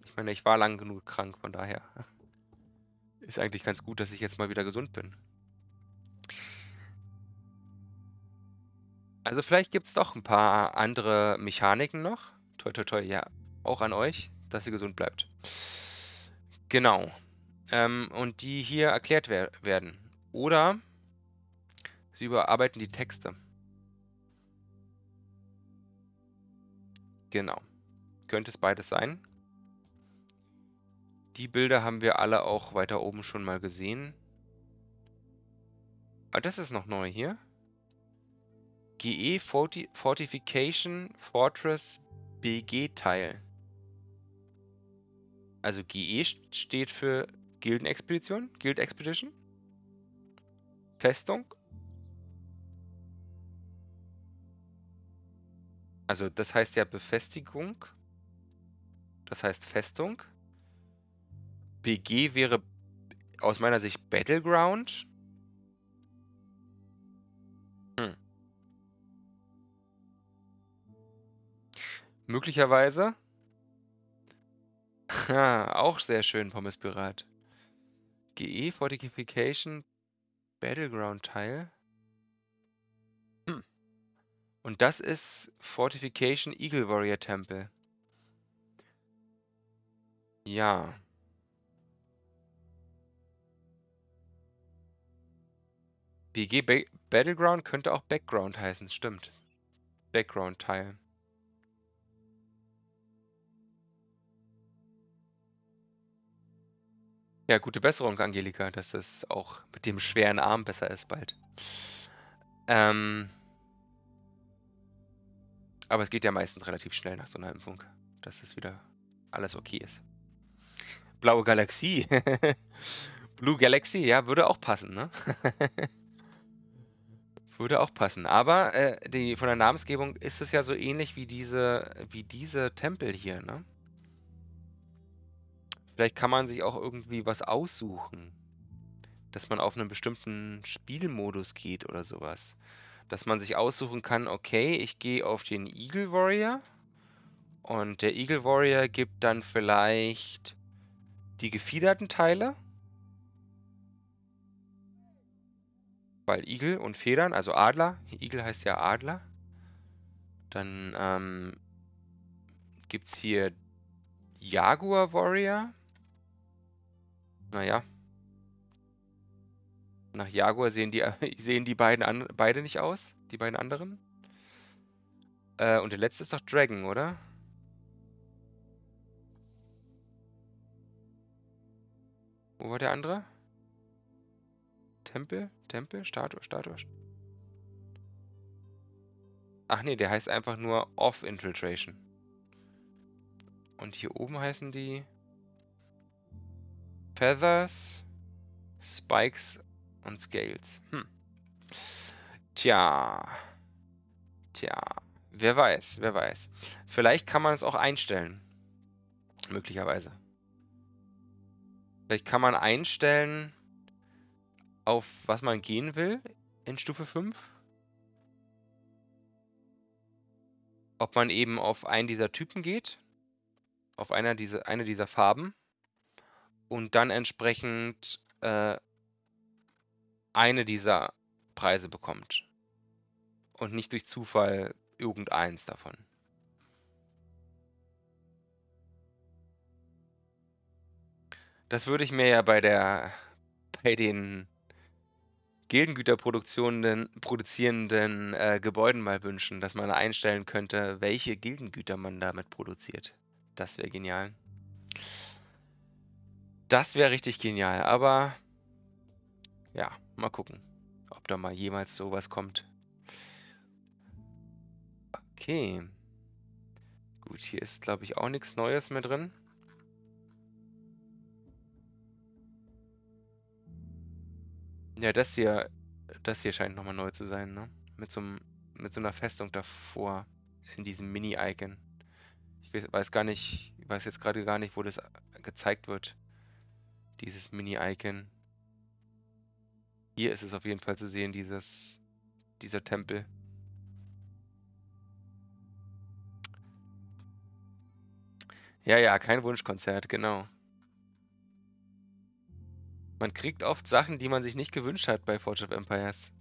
ich meine, ich war lang genug krank, von daher ist eigentlich ganz gut, dass ich jetzt mal wieder gesund bin. Also vielleicht gibt es doch ein paar andere Mechaniken noch. Toi, toi, toi, ja, auch an euch, dass ihr gesund bleibt. Genau. Ähm, und die hier erklärt wer werden. Oder sie überarbeiten die Texte. Genau. Könnte es beides sein. Die Bilder haben wir alle auch weiter oben schon mal gesehen. Ah, das ist noch neu hier. GE Forti Fortification Fortress BG Teil. Also GE steht für Gildenexpedition, Guild Expedition. Festung. Also das heißt ja Befestigung. Das heißt Festung. BG wäre aus meiner Sicht Battleground. Möglicherweise. auch sehr schön, Pommes Pirat. GE Fortification Battleground Teil. Hm. Und das ist Fortification Eagle Warrior Temple. Ja. BG ba Battleground könnte auch Background heißen, stimmt. Background-Teil. Ja, gute Besserung, Angelika, dass das auch mit dem schweren Arm besser ist bald. Ähm, aber es geht ja meistens relativ schnell nach so einer Impfung, dass es wieder alles okay ist. Blaue Galaxie. Blue Galaxy, ja, würde auch passen, ne? Würde auch passen. Aber äh, die, von der Namensgebung ist es ja so ähnlich wie diese, wie diese Tempel hier, ne? Vielleicht kann man sich auch irgendwie was aussuchen. Dass man auf einen bestimmten Spielmodus geht oder sowas. Dass man sich aussuchen kann, okay, ich gehe auf den Eagle Warrior. Und der Eagle Warrior gibt dann vielleicht die gefiederten Teile. Weil Igel und Federn, also Adler, Igel heißt ja Adler. Dann ähm, gibt es hier Jaguar Warrior. Naja. Nach Jaguar sehen die, sehen die beiden an, beide nicht aus, die beiden anderen. Äh, und der letzte ist doch Dragon, oder? Wo war der andere? Tempel? Tempel? Statue? Statue? Ach nee, der heißt einfach nur Off Infiltration. Und hier oben heißen die Feathers, Spikes und Scales. Hm. Tja. Tja. Wer weiß, wer weiß. Vielleicht kann man es auch einstellen. Möglicherweise. Vielleicht kann man einstellen, auf was man gehen will in Stufe 5. Ob man eben auf einen dieser Typen geht, auf einer dieser, eine dieser Farben und dann entsprechend äh, eine dieser Preise bekommt. Und nicht durch Zufall irgendeins davon. Das würde ich mir ja bei der bei den Gildengüter produzierenden äh, Gebäuden mal wünschen, dass man einstellen könnte, welche Gildengüter man damit produziert. Das wäre genial. Das wäre richtig genial, aber ja, mal gucken, ob da mal jemals sowas kommt. Okay. Gut, hier ist, glaube ich, auch nichts Neues mehr drin. Ja, das hier, das hier scheint nochmal neu zu sein, ne? Mit so, mit so einer Festung davor in diesem Mini-Icon. Ich weiß gar nicht, ich weiß jetzt gerade gar nicht, wo das gezeigt wird. Dieses Mini-Icon. Hier ist es auf jeden Fall zu sehen, dieses, dieser Tempel. Ja, ja, kein Wunschkonzert, genau. Man kriegt oft Sachen, die man sich nicht gewünscht hat bei Forge of Empires.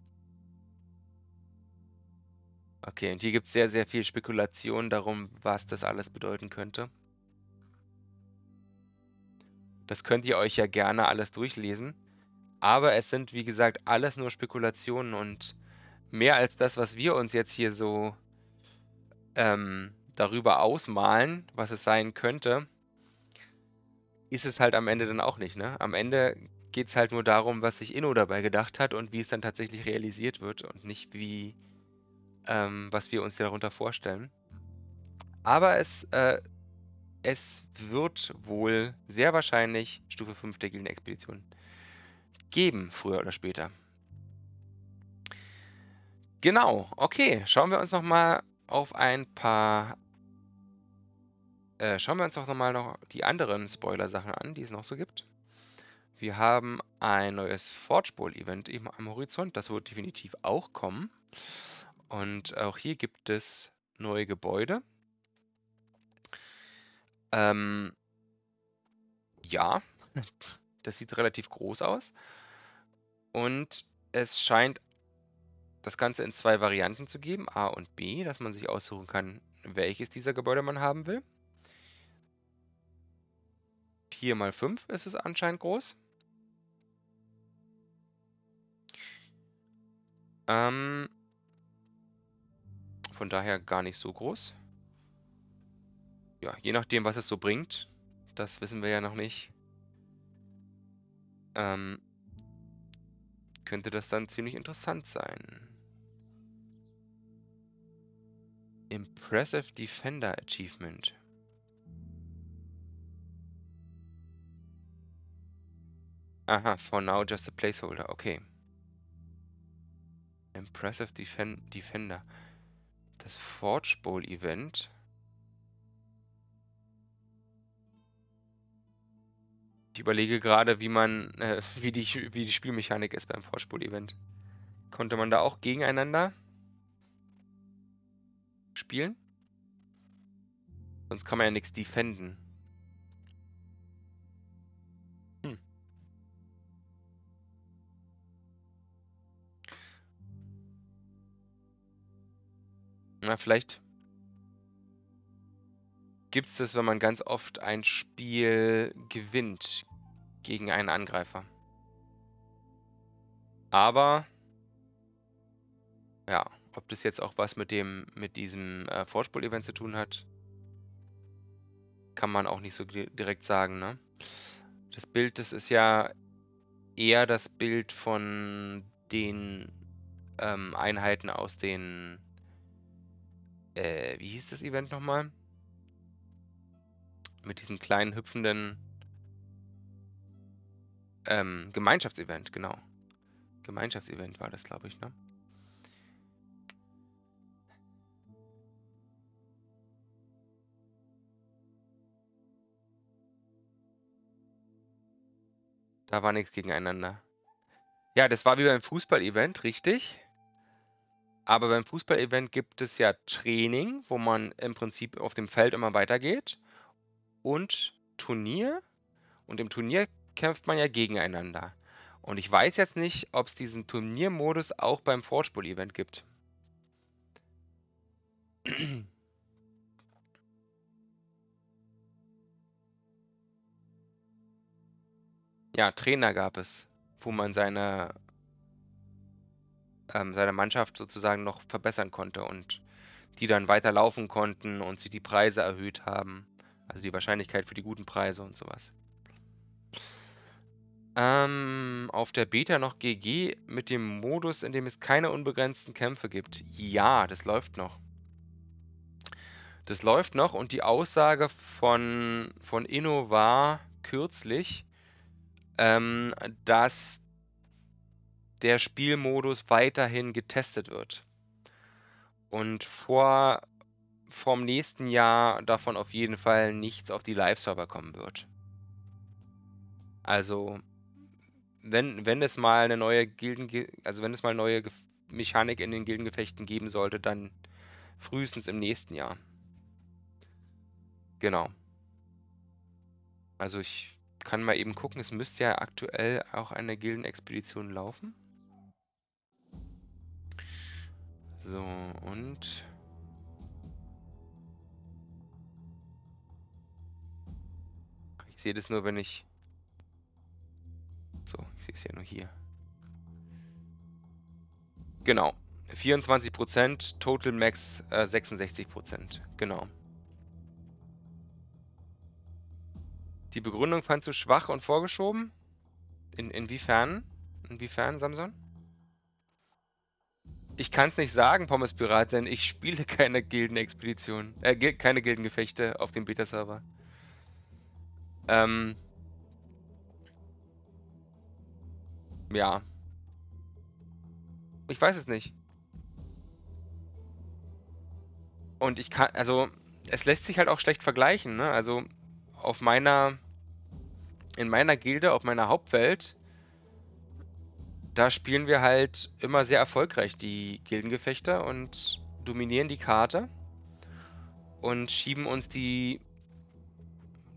Okay, und hier gibt es sehr, sehr viel Spekulation darum, was das alles bedeuten könnte. Das könnt ihr euch ja gerne alles durchlesen. Aber es sind, wie gesagt, alles nur Spekulationen und mehr als das, was wir uns jetzt hier so ähm, darüber ausmalen, was es sein könnte, ist es halt am Ende dann auch nicht. Ne? Am Ende geht es halt nur darum, was sich Inno dabei gedacht hat und wie es dann tatsächlich realisiert wird und nicht wie, ähm, was wir uns darunter vorstellen. Aber es, äh, es wird wohl sehr wahrscheinlich Stufe 5 der Gildenexpedition geben, früher oder später. Genau, okay, schauen wir uns nochmal auf ein paar äh, schauen wir uns doch nochmal noch die anderen Spoiler-Sachen an, die es noch so gibt. Wir haben ein neues Forge Bowl Event eben am Horizont. Das wird definitiv auch kommen. Und auch hier gibt es neue Gebäude. Ähm, ja, das sieht relativ groß aus. Und es scheint das Ganze in zwei Varianten zu geben, A und B, dass man sich aussuchen kann, welches dieser Gebäude man haben will. 4 mal 5 ist es anscheinend groß. Ähm, von daher gar nicht so groß. Ja, je nachdem, was es so bringt. Das wissen wir ja noch nicht. Ähm, könnte das dann ziemlich interessant sein. Impressive Defender Achievement. Aha, for now just a placeholder, okay. Impressive Defen Defender. Das Forge Bowl Event. Ich überlege gerade, wie man, äh, wie die, wie die Spielmechanik ist beim Forge Bowl Event. Konnte man da auch gegeneinander spielen? Sonst kann man ja nichts defenden. Hm. Na, vielleicht gibt es das, wenn man ganz oft ein Spiel gewinnt gegen einen Angreifer. Aber ja, ob das jetzt auch was mit dem mit diesem äh, Vorspiel-Event zu tun hat, kann man auch nicht so direkt sagen. Ne? Das Bild, das ist ja eher das Bild von den ähm, Einheiten aus den äh, wie hieß das Event nochmal? Mit diesem kleinen hüpfenden ähm, Gemeinschaftsevent, genau. Gemeinschaftsevent war das, glaube ich, ne? Da war nichts gegeneinander. Ja, das war wie beim Fußball-Event, richtig. Aber beim Fußball-Event gibt es ja Training, wo man im Prinzip auf dem Feld immer weitergeht. Und Turnier. Und im Turnier kämpft man ja gegeneinander. Und ich weiß jetzt nicht, ob es diesen Turniermodus auch beim Forgeball-Event gibt. Ja, Trainer gab es, wo man seine, ähm, seine Mannschaft sozusagen noch verbessern konnte und die dann weiter laufen konnten und sich die Preise erhöht haben. Also die Wahrscheinlichkeit für die guten Preise und sowas. Ähm, auf der Beta noch GG mit dem Modus, in dem es keine unbegrenzten Kämpfe gibt. Ja, das läuft noch. Das läuft noch und die Aussage von, von Inno war kürzlich, ähm, dass der Spielmodus weiterhin getestet wird. Und vor vom nächsten Jahr davon auf jeden Fall nichts auf die Live-Server kommen wird. Also, wenn, wenn es mal eine neue Gilden, also wenn es mal neue Mechanik in den Gildengefechten geben sollte, dann frühestens im nächsten Jahr. Genau. Also ich kann mal eben gucken, es müsste ja aktuell auch eine Gildenexpedition laufen. So, und... Ich sehe das nur, wenn ich... So, ich sehe es ja nur hier. Genau. 24%, Total Max äh, 66%. Genau. Die Begründung fandst du schwach und vorgeschoben? In, inwiefern? Inwiefern, Samson? Ich kann es nicht sagen, Pommes Pirat, denn ich spiele keine Gildenexpedition, äh, keine Gildengefechte auf dem Beta-Server. Ähm. Ja. Ich weiß es nicht. Und ich kann, also, es lässt sich halt auch schlecht vergleichen, ne? Also, auf meiner in meiner Gilde, auf meiner Hauptwelt, da spielen wir halt immer sehr erfolgreich die Gildengefechte und dominieren die Karte und schieben uns die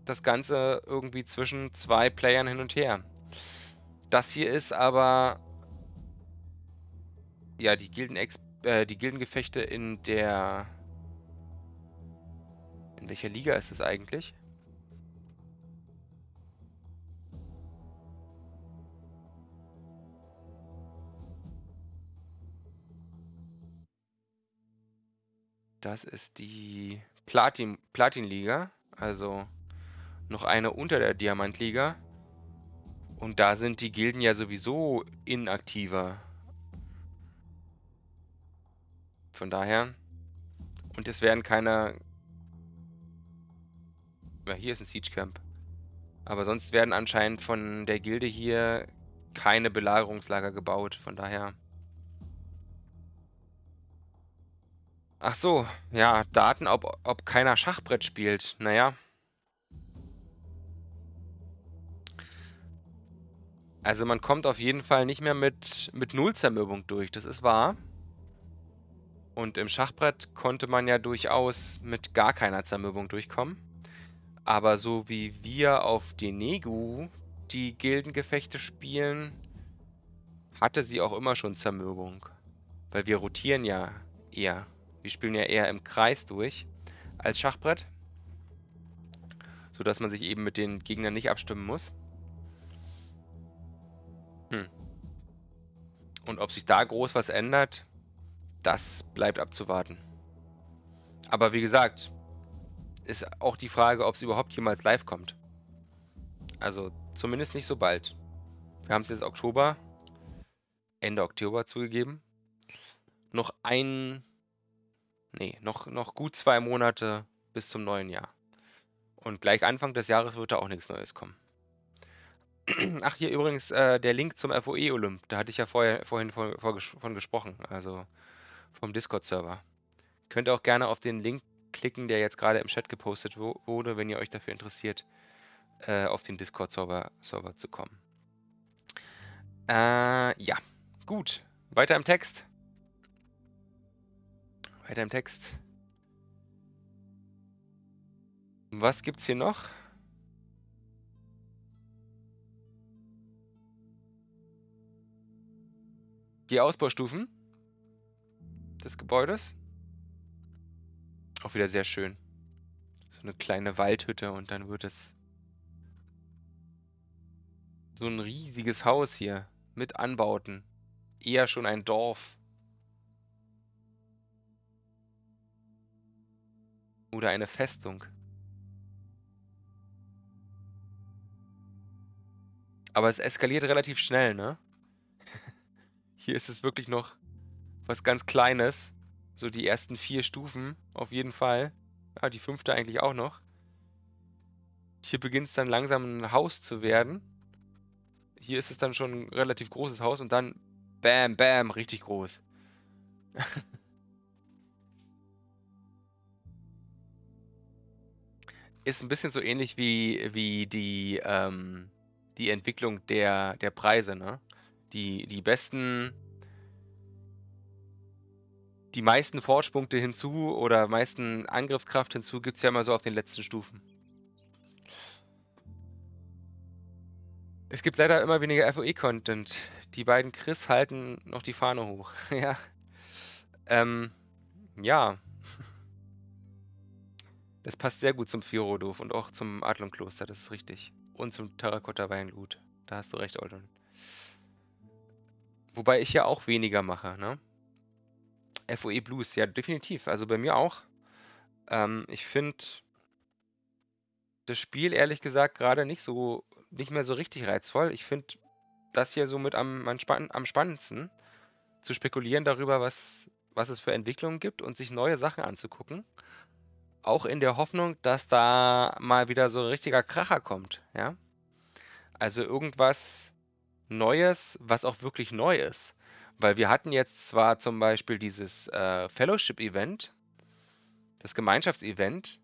das Ganze irgendwie zwischen zwei Playern hin und her. Das hier ist aber ja die Gilden äh, die Gildengefechte in der in welcher Liga ist es eigentlich? Das ist die Platin, Platin-Liga, also noch eine unter der Diamant-Liga. Und da sind die Gilden ja sowieso inaktiver. Von daher. Und es werden keine... Ja, hier ist ein Siege Camp. Aber sonst werden anscheinend von der Gilde hier keine Belagerungslager gebaut. Von daher Ach so, ja, Daten, ob, ob keiner Schachbrett spielt. Naja. Also man kommt auf jeden Fall nicht mehr mit, mit Nullzermürbung durch, das ist wahr. Und im Schachbrett konnte man ja durchaus mit gar keiner Zermürbung durchkommen. Aber so wie wir auf Denegu die Gildengefechte spielen, hatte sie auch immer schon Zermürbung. Weil wir rotieren ja eher. Wir spielen ja eher im Kreis durch als Schachbrett. Sodass man sich eben mit den Gegnern nicht abstimmen muss. Hm. Und ob sich da groß was ändert, das bleibt abzuwarten. Aber wie gesagt, ist auch die Frage, ob es überhaupt jemals live kommt. Also zumindest nicht so bald. Wir haben es jetzt Oktober, Ende Oktober zugegeben. Noch ein, nee, noch, noch gut zwei Monate bis zum neuen Jahr. Und gleich Anfang des Jahres wird da auch nichts Neues kommen. Ach, hier übrigens äh, der Link zum FOE Olymp. Da hatte ich ja vorher, vorhin von, von gesprochen. Also vom Discord-Server. Könnt ihr auch gerne auf den Link klicken, der jetzt gerade im Chat gepostet wurde, wenn ihr euch dafür interessiert, äh, auf den Discord-Server Server zu kommen. Äh, ja, gut. Weiter im Text. Weiter im Text. Was gibt's hier noch? Die Ausbaustufen des Gebäudes. Auch wieder sehr schön. So eine kleine Waldhütte und dann wird es so ein riesiges Haus hier mit Anbauten. Eher schon ein Dorf. Oder eine Festung. Aber es eskaliert relativ schnell, ne? Hier ist es wirklich noch was ganz Kleines. So die ersten vier Stufen auf jeden Fall. Ja, die fünfte eigentlich auch noch. Hier beginnt es dann langsam ein Haus zu werden. Hier ist es dann schon ein relativ großes Haus und dann bam, bam, richtig groß. ist ein bisschen so ähnlich wie, wie die, ähm, die Entwicklung der, der Preise, ne? Die, die besten die meisten Forge-Punkte hinzu oder meisten Angriffskraft hinzu gibt es ja immer so auf den letzten Stufen. Es gibt leider immer weniger FOE-Content. Die beiden Chris halten noch die Fahne hoch. ja. Ähm, ja. Das passt sehr gut zum Firodov und auch zum Adlon-Kloster, das ist richtig. Und zum Terrakotta-Weingut. Da hast du recht, Oldon. Wobei ich ja auch weniger mache, ne? FOE Blues, ja, definitiv. Also bei mir auch. Ähm, ich finde das Spiel ehrlich gesagt gerade nicht so, nicht mehr so richtig reizvoll. Ich finde das hier somit am, am, spann am spannendsten, zu spekulieren darüber, was, was es für Entwicklungen gibt und sich neue Sachen anzugucken. Auch in der Hoffnung, dass da mal wieder so ein richtiger Kracher kommt, ja. Also irgendwas Neues, was auch wirklich neu ist. Weil wir hatten jetzt zwar zum Beispiel dieses äh, Fellowship-Event, das Gemeinschaftsevent,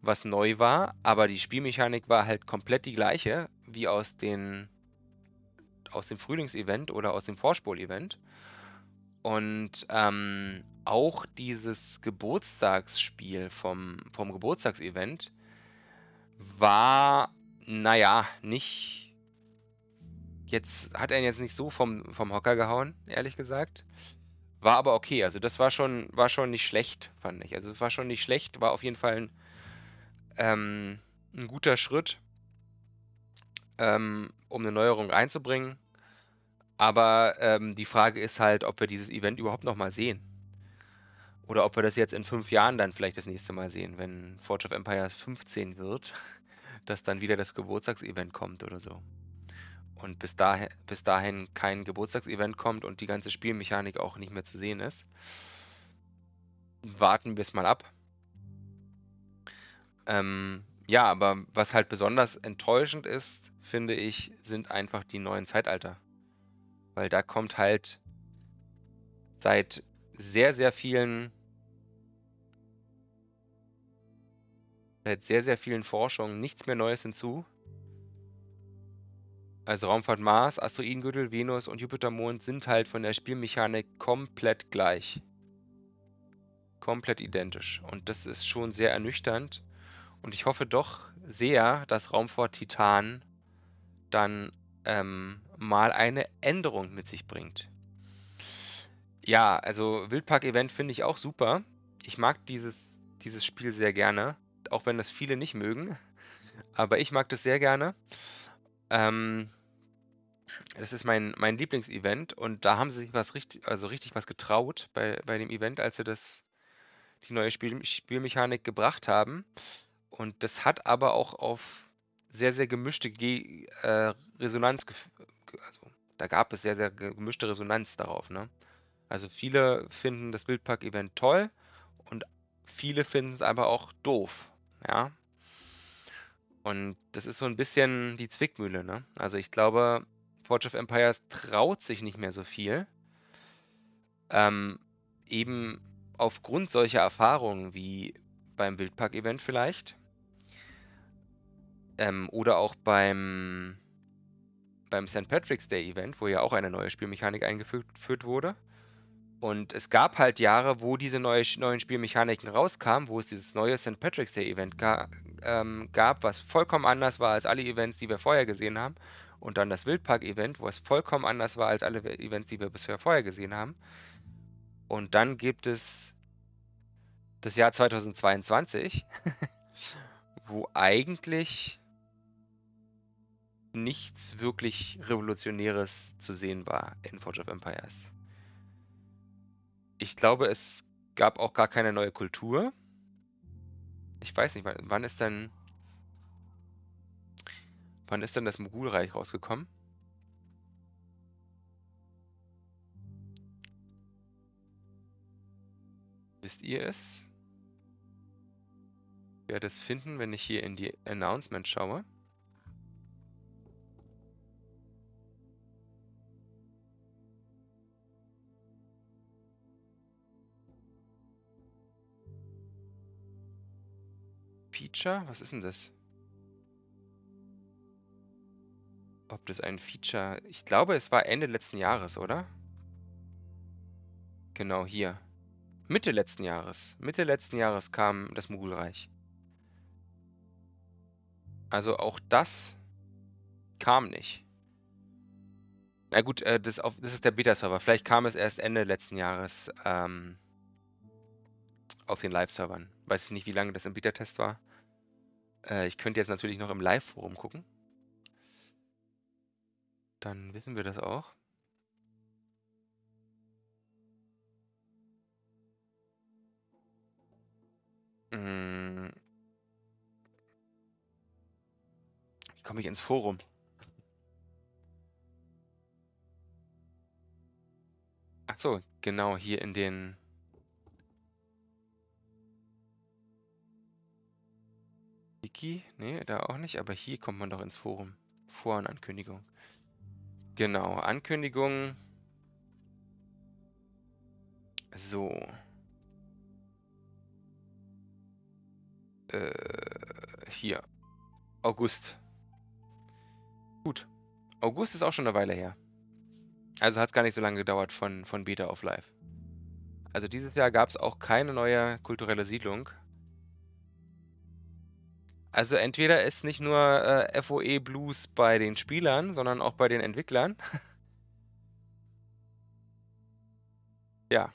was neu war, aber die Spielmechanik war halt komplett die gleiche wie aus, den, aus dem Frühlingsevent oder aus dem Vorspul-Event. Und ähm, auch dieses Geburtstagsspiel vom, vom Geburtstagsevent war, naja, nicht, Jetzt hat er ihn jetzt nicht so vom, vom Hocker gehauen, ehrlich gesagt. War aber okay. Also das war schon, war schon nicht schlecht, fand ich. Also es war schon nicht schlecht, war auf jeden Fall ein, ähm, ein guter Schritt, ähm, um eine Neuerung einzubringen. Aber ähm, die Frage ist halt, ob wir dieses Event überhaupt nochmal sehen. Oder ob wir das jetzt in fünf Jahren dann vielleicht das nächste Mal sehen, wenn Forge of Empires 15 wird, dass dann wieder das Geburtstagsevent kommt oder so und bis dahin, bis dahin kein Geburtstagsevent kommt und die ganze Spielmechanik auch nicht mehr zu sehen ist, warten wir es mal ab. Ähm, ja, aber was halt besonders enttäuschend ist, finde ich, sind einfach die neuen Zeitalter. Weil da kommt halt seit sehr, sehr vielen seit sehr, sehr vielen Forschungen nichts mehr Neues hinzu. Also Raumfahrt Mars, Asteroidengürtel, Venus und Jupitermond sind halt von der Spielmechanik komplett gleich. Komplett identisch. Und das ist schon sehr ernüchternd. Und ich hoffe doch sehr, dass Raumfahrt Titan dann ähm, mal eine Änderung mit sich bringt. Ja, also Wildpark-Event finde ich auch super. Ich mag dieses, dieses Spiel sehr gerne, auch wenn das viele nicht mögen. Aber ich mag das sehr gerne. Ähm, das ist mein, mein Lieblingsevent und da haben sie sich was richtig, also richtig was getraut bei, bei dem Event, als sie das, die neue Spiel, Spielmechanik gebracht haben. Und das hat aber auch auf sehr, sehr gemischte Ge äh, Resonanz, also da gab es sehr, sehr gemischte Resonanz darauf. Ne? Also viele finden das Wildpark-Event toll und viele finden es aber auch doof. Ja. Und das ist so ein bisschen die Zwickmühle. Ne? Also ich glaube, Forge of Empires traut sich nicht mehr so viel. Ähm, eben aufgrund solcher Erfahrungen wie beim Wildpark-Event vielleicht. Ähm, oder auch beim, beim St. Patrick's Day Event, wo ja auch eine neue Spielmechanik eingeführt wurde. Und es gab halt Jahre, wo diese neue, neuen Spielmechaniken rauskamen, wo es dieses neue St. Patrick's Day Event ga, ähm, gab, was vollkommen anders war als alle Events, die wir vorher gesehen haben. Und dann das Wildpark-Event, wo es vollkommen anders war als alle Events, die wir bisher vorher gesehen haben. Und dann gibt es das Jahr 2022, wo eigentlich nichts wirklich Revolutionäres zu sehen war in Forge of Empires. Ich glaube, es gab auch gar keine neue Kultur. Ich weiß nicht, wann ist denn Wann ist denn das Mogulreich rausgekommen? Wisst ihr es? Ich werde es finden, wenn ich hier in die Announcement schaue. Feature? Was ist denn das? ob das ein Feature... Ich glaube, es war Ende letzten Jahres, oder? Genau, hier. Mitte letzten Jahres. Mitte letzten Jahres kam das Mogulreich. Also auch das kam nicht. Na gut, äh, das, ist der Beta-Server. Vielleicht kam es erst Ende letzten Jahres ähm, auf den Live-Servern. Weiß ich nicht, wie lange das im Beta-Test war. Äh, ich könnte jetzt natürlich noch im Live-Forum gucken. Dann wissen wir das auch. Hm. Wie komme ich ins Forum? Ach so, genau, hier in den... Wiki? Nee, da auch nicht, aber hier kommt man doch ins Forum. Vorankündigung. Genau, Ankündigung. So. Äh, hier. August. Gut. August ist auch schon eine Weile her. Also hat es gar nicht so lange gedauert von, von Beta auf Live. Also dieses Jahr gab es auch keine neue kulturelle Siedlung. Also entweder ist nicht nur äh, FOE Blues bei den Spielern, sondern auch bei den Entwicklern. ja,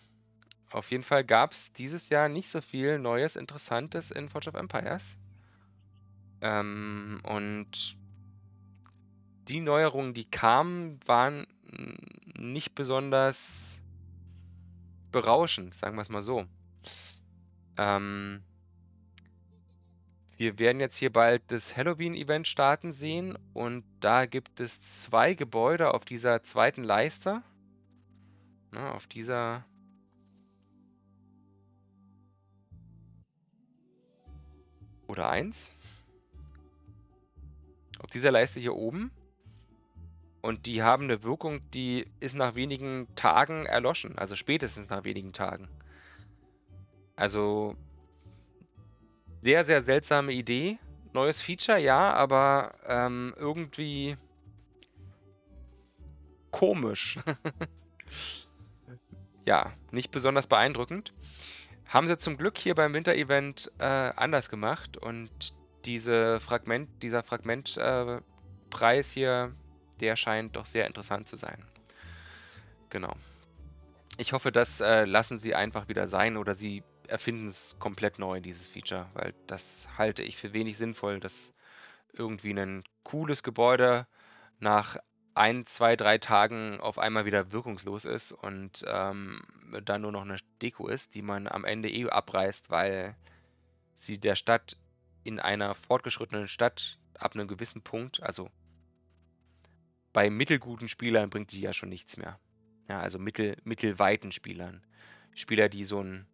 auf jeden Fall gab es dieses Jahr nicht so viel Neues, Interessantes in Forge of Empires. Ähm, und die Neuerungen, die kamen, waren nicht besonders berauschend, sagen wir es mal so. Ähm, wir werden jetzt hier bald das Halloween-Event starten sehen und da gibt es zwei Gebäude auf dieser zweiten Leiste. Na, auf dieser... Oder eins. Auf dieser Leiste hier oben. Und die haben eine Wirkung, die ist nach wenigen Tagen erloschen. Also spätestens nach wenigen Tagen. Also Sehr, sehr seltsame Idee. Neues Feature, ja, aber ähm, irgendwie komisch. ja, nicht besonders beeindruckend. Haben sie zum Glück hier beim Winter-Event äh, anders gemacht und diese Fragment, dieser Fragmentpreis äh, hier, der scheint doch sehr interessant zu sein. Genau. Ich hoffe, das äh, lassen sie einfach wieder sein oder sie erfinden es komplett neu, dieses Feature, weil das halte ich für wenig sinnvoll, dass irgendwie ein cooles Gebäude nach ein, zwei, drei Tagen auf einmal wieder wirkungslos ist und ähm, dann nur noch eine Deko ist, die man am Ende eh abreißt, weil sie der Stadt in einer fortgeschrittenen Stadt ab einem gewissen Punkt, also bei mittelguten Spielern bringt die ja schon nichts mehr. Ja, also mittel, mittelweiten Spielern. Spieler, die so ein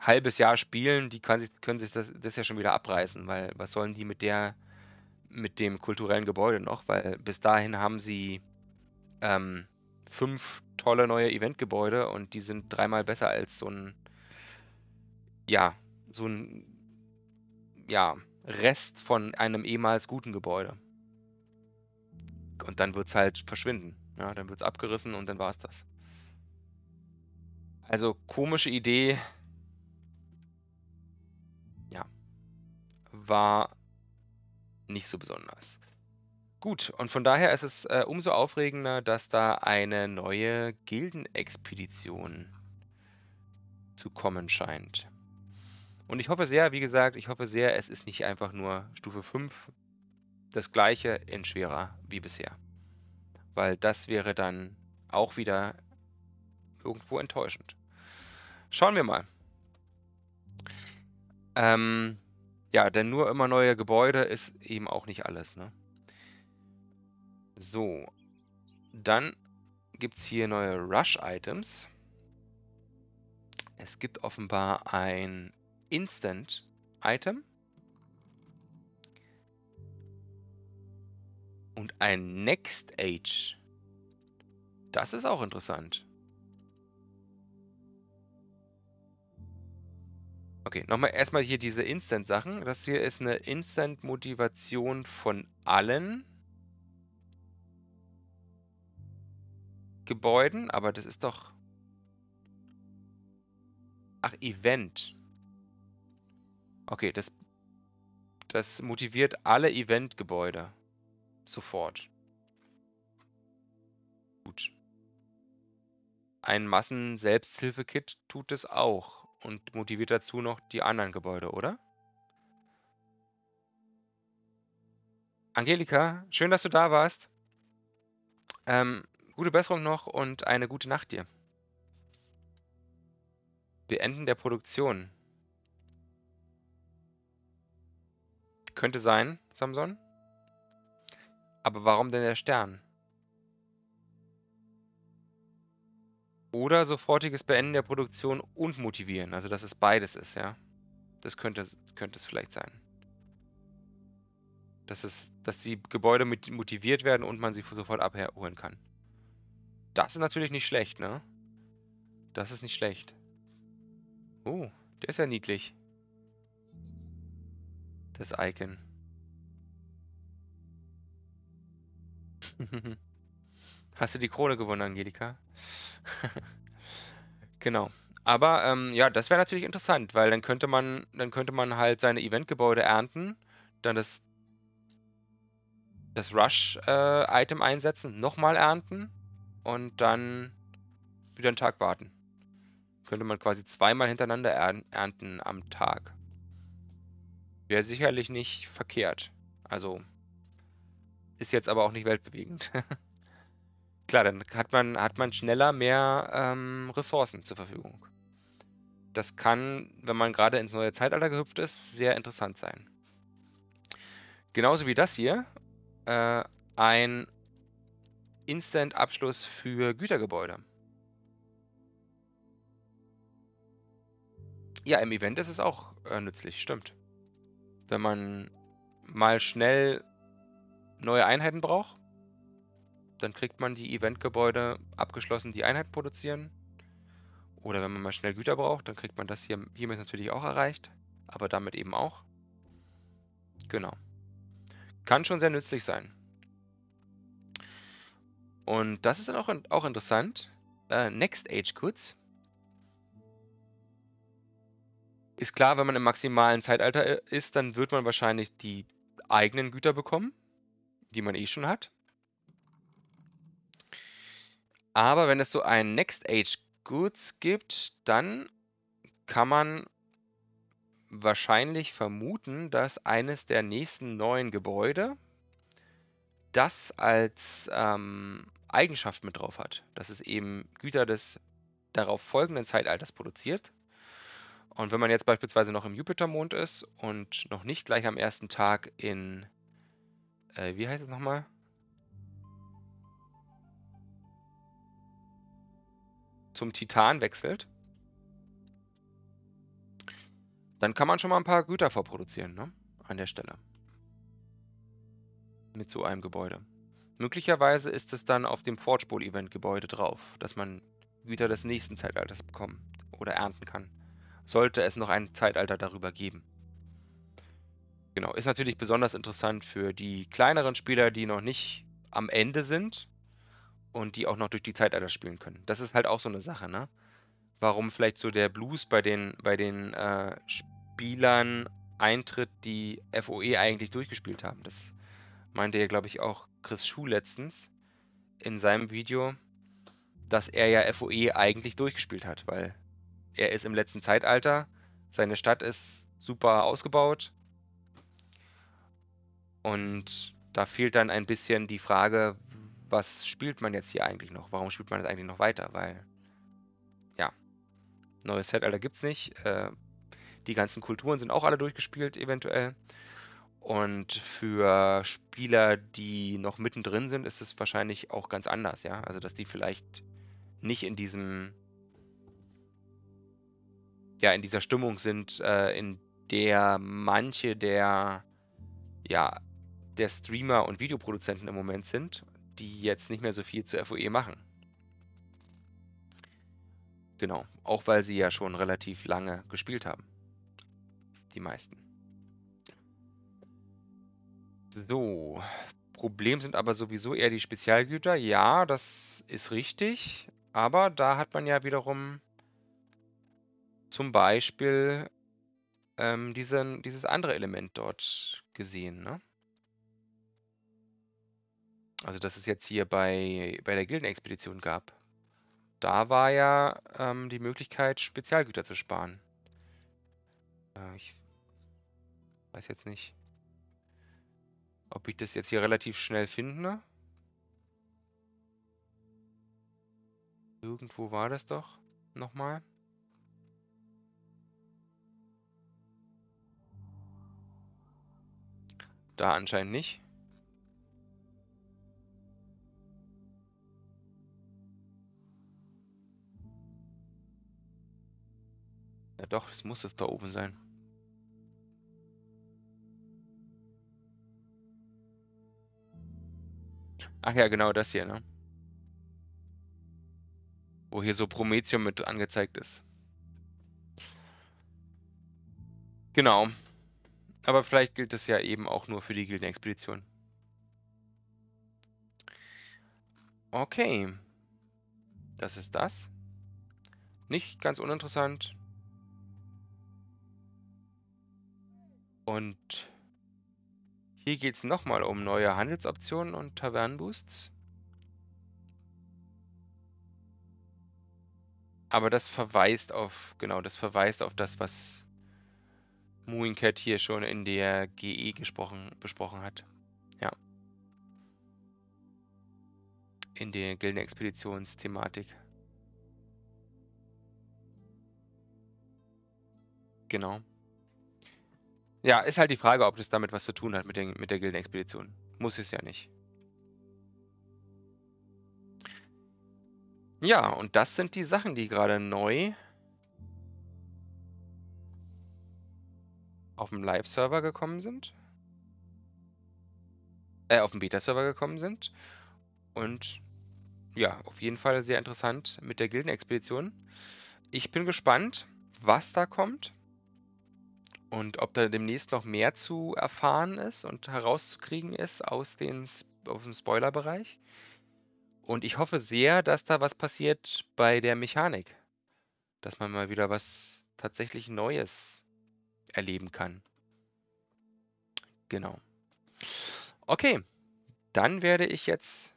halbes Jahr spielen, die können sich, können sich das, das ja schon wieder abreißen, weil was sollen die mit der, mit dem kulturellen Gebäude noch? Weil bis dahin haben sie ähm, fünf tolle neue Eventgebäude und die sind dreimal besser als so ein, ja, so ein, ja, Rest von einem ehemals guten Gebäude. Und dann wird es halt verschwinden. Ja, dann wird es abgerissen und dann war es das. Also komische Idee, war nicht so besonders. Gut, und von daher ist es äh, umso aufregender, dass da eine neue Gildenexpedition zu kommen scheint. Und ich hoffe sehr, wie gesagt, ich hoffe sehr, es ist nicht einfach nur Stufe 5 das gleiche in schwerer wie bisher. Weil das wäre dann auch wieder irgendwo enttäuschend. Schauen wir mal. Ähm, ja, denn nur immer neue Gebäude ist eben auch nicht alles. Ne? So, dann gibt es hier neue Rush-Items. Es gibt offenbar ein Instant-Item. Und ein Next Age. Das ist auch interessant. Okay, nochmal erstmal hier diese Instant-Sachen. Das hier ist eine Instant-Motivation von allen Gebäuden, aber das ist doch... Ach, Event. Okay, das, das motiviert alle Event-Gebäude. Sofort. Gut. Ein Massen-Selbsthilfe-Kit tut es auch und motiviert dazu noch die anderen Gebäude, oder? Angelika, schön, dass du da warst. Ähm, gute Besserung noch und eine gute Nacht dir. Beenden der Produktion. Könnte sein, Samson. Aber warum denn der Stern? Oder sofortiges Beenden der Produktion und motivieren. Also, dass es beides ist, ja. Das könnte, könnte es vielleicht sein. Dass, es, dass die Gebäude mit motiviert werden und man sie sofort abholen kann. Das ist natürlich nicht schlecht, ne? Das ist nicht schlecht. Oh, der ist ja niedlich. Das Icon. Hast du die Krone gewonnen, Angelika? genau. Aber ähm, ja, das wäre natürlich interessant, weil dann könnte man, dann könnte man halt seine Eventgebäude ernten, dann das, das Rush-Item äh, einsetzen, nochmal ernten und dann wieder einen Tag warten. Könnte man quasi zweimal hintereinander ernten am Tag. Wäre sicherlich nicht verkehrt. Also ist jetzt aber auch nicht weltbewegend. Klar, dann hat man, hat man schneller mehr ähm, Ressourcen zur Verfügung. Das kann, wenn man gerade ins neue Zeitalter gehüpft ist, sehr interessant sein. Genauso wie das hier. Äh, ein Instant-Abschluss für Gütergebäude. Ja, im Event ist es auch äh, nützlich, stimmt. Wenn man mal schnell neue Einheiten braucht, dann kriegt man die Eventgebäude abgeschlossen, die Einheiten produzieren. Oder wenn man mal schnell Güter braucht, dann kriegt man das hier hiermit natürlich auch erreicht. aber damit eben auch. Genau. Kann schon sehr nützlich sein. Und das ist dann auch, auch interessant. Äh, Next Age Goods. Ist klar, wenn man im maximalen Zeitalter äh, ist, dann wird man wahrscheinlich die eigenen Güter bekommen, die man eh schon hat. Aber wenn es so ein Next Age Goods gibt, dann kann man wahrscheinlich vermuten, dass eines der nächsten neuen Gebäude das als ähm, Eigenschaft mit drauf hat, dass es eben Güter des darauf folgenden Zeitalters produziert. Und wenn man jetzt beispielsweise noch im Jupitermond ist und noch nicht gleich am ersten Tag in, äh, wie heißt es nochmal? Zum Titan wechselt, dann kann man schon mal ein paar Güter vorproduzieren, ne? An der Stelle. Mit so einem Gebäude. Möglicherweise ist es dann auf dem Forge Bowl Event Gebäude drauf, dass man Güter des nächsten Zeitalters bekommen oder ernten kann. Sollte es noch ein Zeitalter darüber geben. Genau, ist natürlich besonders interessant für die kleineren Spieler, die noch nicht am Ende sind und die auch noch durch die Zeitalter spielen können. Das ist halt auch so eine Sache, ne? Warum vielleicht so der Blues bei den, bei den äh, Spielern eintritt, die FOE eigentlich durchgespielt haben. Das meinte ja, glaube ich, auch Chris Schuh letztens in seinem Video, dass er ja FOE eigentlich durchgespielt hat, weil er ist im letzten Zeitalter, seine Stadt ist super ausgebaut und da fehlt dann ein bisschen die Frage, was spielt man jetzt hier eigentlich noch? Warum spielt man das eigentlich noch weiter? Weil, ja, neues Zeitalter gibt es nicht. Äh, die ganzen Kulturen sind auch alle durchgespielt, eventuell. Und für Spieler, die noch mittendrin sind, ist es wahrscheinlich auch ganz anders, ja. Also, dass die vielleicht nicht in diesem, ja, in dieser Stimmung sind, äh, in der manche der, ja, der Streamer und Videoproduzenten im Moment sind die jetzt nicht mehr so viel zu FOE machen. Genau, auch weil sie ja schon relativ lange gespielt haben. Die meisten. So, Problem sind aber sowieso eher die Spezialgüter. Ja, das ist richtig, aber da hat man ja wiederum zum Beispiel ähm, diesen, dieses andere Element dort gesehen. Ne? Also, dass es jetzt hier bei, bei der Gildenexpedition gab. Da war ja ähm, die Möglichkeit, Spezialgüter zu sparen. Äh, ich weiß jetzt nicht, ob ich das jetzt hier relativ schnell finde. Irgendwo war das doch nochmal. Da anscheinend nicht. Ja doch, es muss es da oben sein. Ach ja, genau das hier, ne? Wo hier so Prometheum mit angezeigt ist. Genau. Aber vielleicht gilt es ja eben auch nur für die Gildenexpedition. Okay. Das ist das. Nicht ganz uninteressant. Und hier geht es nochmal um neue Handelsoptionen und Tavernenboosts. Aber das verweist auf, genau, das verweist auf das, was Mooincat hier schon in der GE gesprochen, besprochen hat. Ja. In der Gildenexpeditionsthematik. Genau. Ja, ist halt die Frage, ob das damit was zu tun hat mit, den, mit der Gildenexpedition. Muss es ja nicht. Ja, und das sind die Sachen, die gerade neu auf dem Live-Server gekommen sind. Äh, auf dem Beta-Server gekommen sind. Und ja, auf jeden Fall sehr interessant mit der Gildenexpedition. Ich bin gespannt, was da kommt. Und ob da demnächst noch mehr zu erfahren ist und herauszukriegen ist aus, den, aus dem Spoilerbereich. Und ich hoffe sehr, dass da was passiert bei der Mechanik. Dass man mal wieder was tatsächlich Neues erleben kann. Genau. Okay, dann werde ich jetzt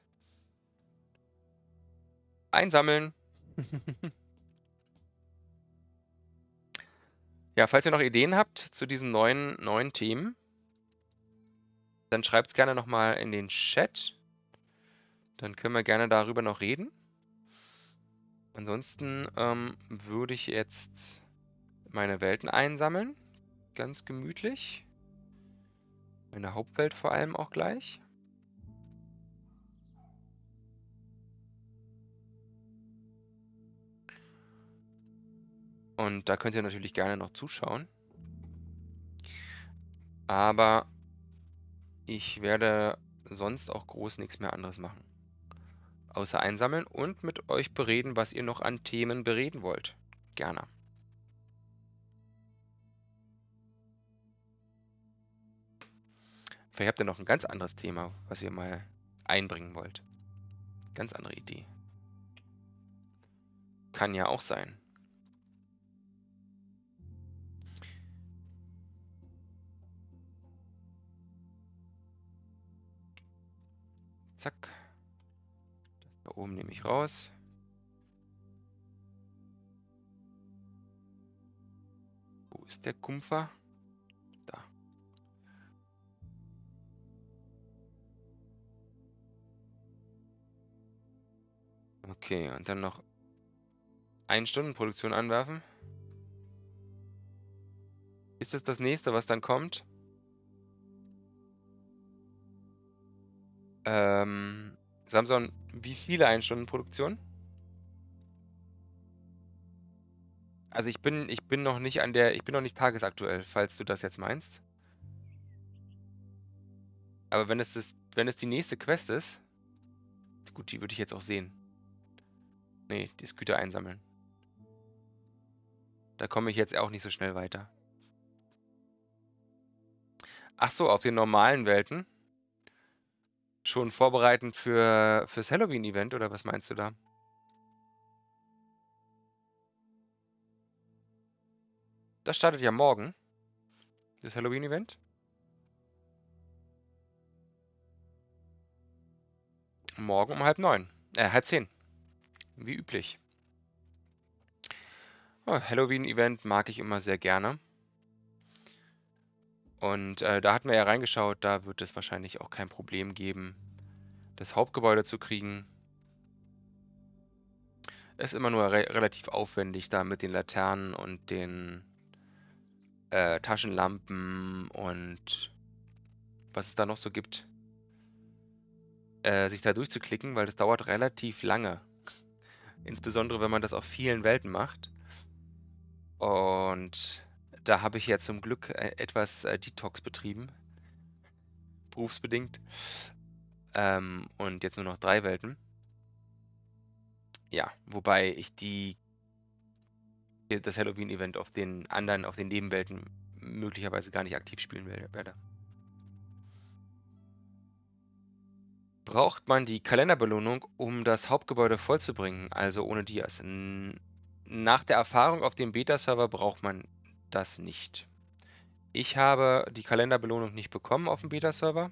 einsammeln. ja, falls ihr noch Ideen habt zu diesen neuen, neuen Themen, dann schreibt es gerne nochmal in den Chat. Dann können wir gerne darüber noch reden. Ansonsten ähm, würde ich jetzt meine Welten einsammeln. Ganz gemütlich. Meine Hauptwelt vor allem auch gleich. Und da könnt ihr natürlich gerne noch zuschauen. Aber ich werde sonst auch groß nichts mehr anderes machen. Außer einsammeln und mit euch bereden, was ihr noch an Themen bereden wollt. Gerne. Vielleicht habt ihr noch ein ganz anderes Thema, was ihr mal einbringen wollt. Ganz andere Idee. Kann ja auch sein. Zack. Das da oben nehme ich raus. Wo ist der Kumpfer? Okay, und dann noch ein Stunden Produktion anwerfen. Ist das das nächste, was dann kommt? Ähm, Samsung, wie viele Ein-Stunden-Produktionen? Also ich bin, ich bin noch nicht an der, ich bin noch nicht tagesaktuell, falls du das jetzt meinst. Aber wenn es das, wenn es die nächste Quest ist, gut, die würde ich jetzt auch sehen. Nee, die Güter einsammeln. Da komme ich jetzt auch nicht so schnell weiter. Ach so, auf den normalen Welten? Schon vorbereitend für fürs Halloween-Event oder was meinst du da? Das startet ja morgen. Das Halloween-Event. Morgen um halb neun. Äh, halb zehn. Wie üblich. Oh, Halloween-Event mag ich immer sehr gerne. Und äh, da hatten wir ja reingeschaut, da wird es wahrscheinlich auch kein Problem geben, das Hauptgebäude zu kriegen. Ist immer nur re relativ aufwendig da mit den Laternen und den äh, Taschenlampen und was es da noch so gibt, äh, sich da durchzuklicken, weil das dauert relativ lange. Insbesondere, wenn man das auf vielen Welten macht. Und da habe ich ja zum Glück äh, etwas äh, Detox betrieben. Berufsbedingt. Ähm, und jetzt nur noch drei Welten. Ja, wobei ich die das Halloween-Event auf den anderen, auf den Nebenwelten möglicherweise gar nicht aktiv spielen werde. braucht man die Kalenderbelohnung, um das Hauptgebäude vollzubringen, also ohne Dias. Nach der Erfahrung auf dem Beta-Server braucht man das nicht. Ich habe die Kalenderbelohnung nicht bekommen auf dem Beta-Server.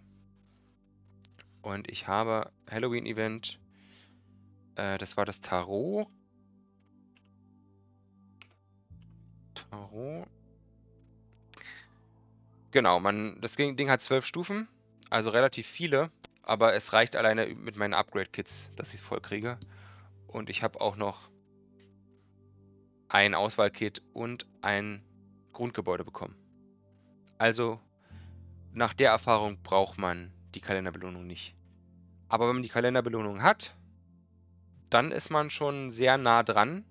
Und ich habe Halloween-Event, äh, das war das Tarot. Tarot. Genau, man, das Ding hat zwölf Stufen, also relativ viele. Aber es reicht alleine mit meinen Upgrade-Kits, dass ich es voll kriege. Und ich habe auch noch ein Auswahlkit und ein Grundgebäude bekommen. Also nach der Erfahrung braucht man die Kalenderbelohnung nicht. Aber wenn man die Kalenderbelohnung hat, dann ist man schon sehr nah dran,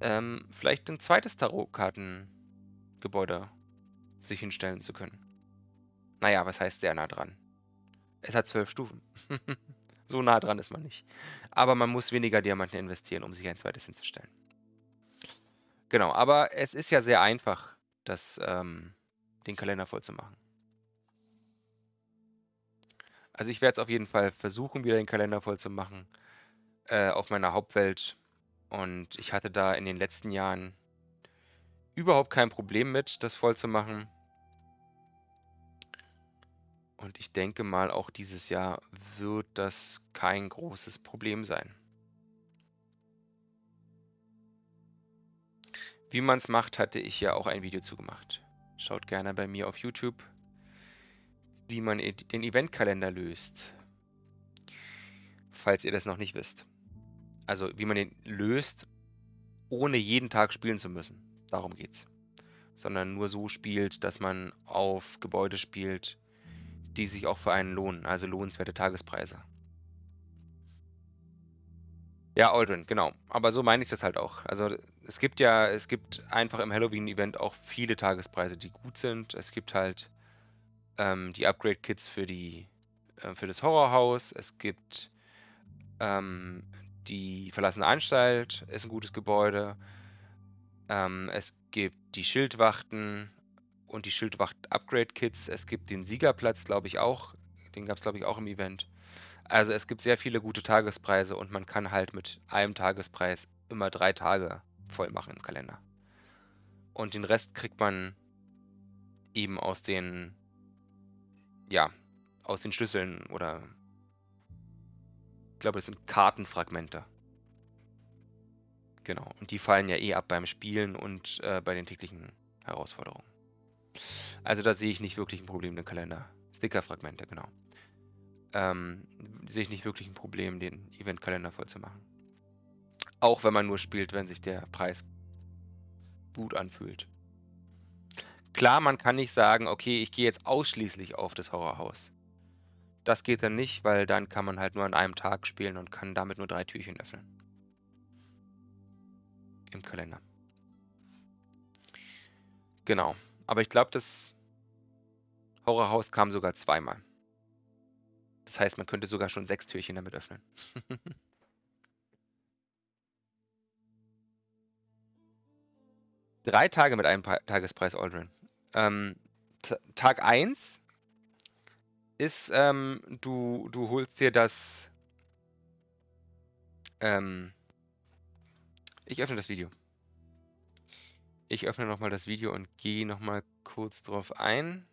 ähm, vielleicht ein zweites Tarotkartengebäude sich hinstellen zu können. Naja, was heißt sehr nah dran? Es hat zwölf Stufen. so nah dran ist man nicht. Aber man muss weniger Diamanten investieren, um sich ein zweites hinzustellen. Genau, aber es ist ja sehr einfach, das, ähm, den Kalender voll zu machen. Also ich werde es auf jeden Fall versuchen, wieder den Kalender voll zu machen äh, auf meiner Hauptwelt. Und ich hatte da in den letzten Jahren überhaupt kein Problem mit, das voll zu machen. Und ich denke mal, auch dieses Jahr wird das kein großes Problem sein. Wie man es macht, hatte ich ja auch ein Video zugemacht. Schaut gerne bei mir auf YouTube, wie man den Eventkalender löst. Falls ihr das noch nicht wisst. Also wie man den löst, ohne jeden Tag spielen zu müssen. Darum geht's. Sondern nur so spielt, dass man auf Gebäude spielt, die sich auch für einen lohnen, also lohnenswerte Tagespreise. Ja, Aldrin, genau. Aber so meine ich das halt auch. Also es gibt ja, es gibt einfach im Halloween-Event auch viele Tagespreise, die gut sind. Es gibt halt ähm, die Upgrade-Kits für die äh, für das Horrorhaus. Es gibt ähm, die verlassene Anstalt, ist ein gutes Gebäude. Ähm, es gibt die Schildwachten und die Schildwacht-Upgrade-Kits. Es gibt den Siegerplatz, glaube ich, auch. Den gab es, glaube ich, auch im Event. Also es gibt sehr viele gute Tagespreise und man kann halt mit einem Tagespreis immer drei Tage voll machen im Kalender. Und den Rest kriegt man eben aus den, ja, aus den Schlüsseln oder ich glaube, das sind Kartenfragmente. Genau. Und die fallen ja eh ab beim Spielen und äh, bei den täglichen Herausforderungen. Also da sehe ich nicht wirklich ein Problem im Kalender. Stickerfragmente, genau ähm, sehe ich nicht wirklich ein Problem, den Eventkalender voll zu machen. Auch wenn man nur spielt, wenn sich der Preis gut anfühlt. Klar, man kann nicht sagen, okay, ich gehe jetzt ausschließlich auf das Horrorhaus. Das geht dann nicht, weil dann kann man halt nur an einem Tag spielen und kann damit nur drei Türchen öffnen. Im Kalender. Genau. Aber ich glaube, das Horrorhaus kam sogar zweimal. Das heißt, man könnte sogar schon sechs Türchen damit öffnen. Drei Tage mit einem Tagespreis Aldrin. Ähm, Tag 1 ist, ähm, du, du holst dir das. Ähm, ich öffne das Video. Ich öffne nochmal das Video und gehe nochmal kurz drauf ein.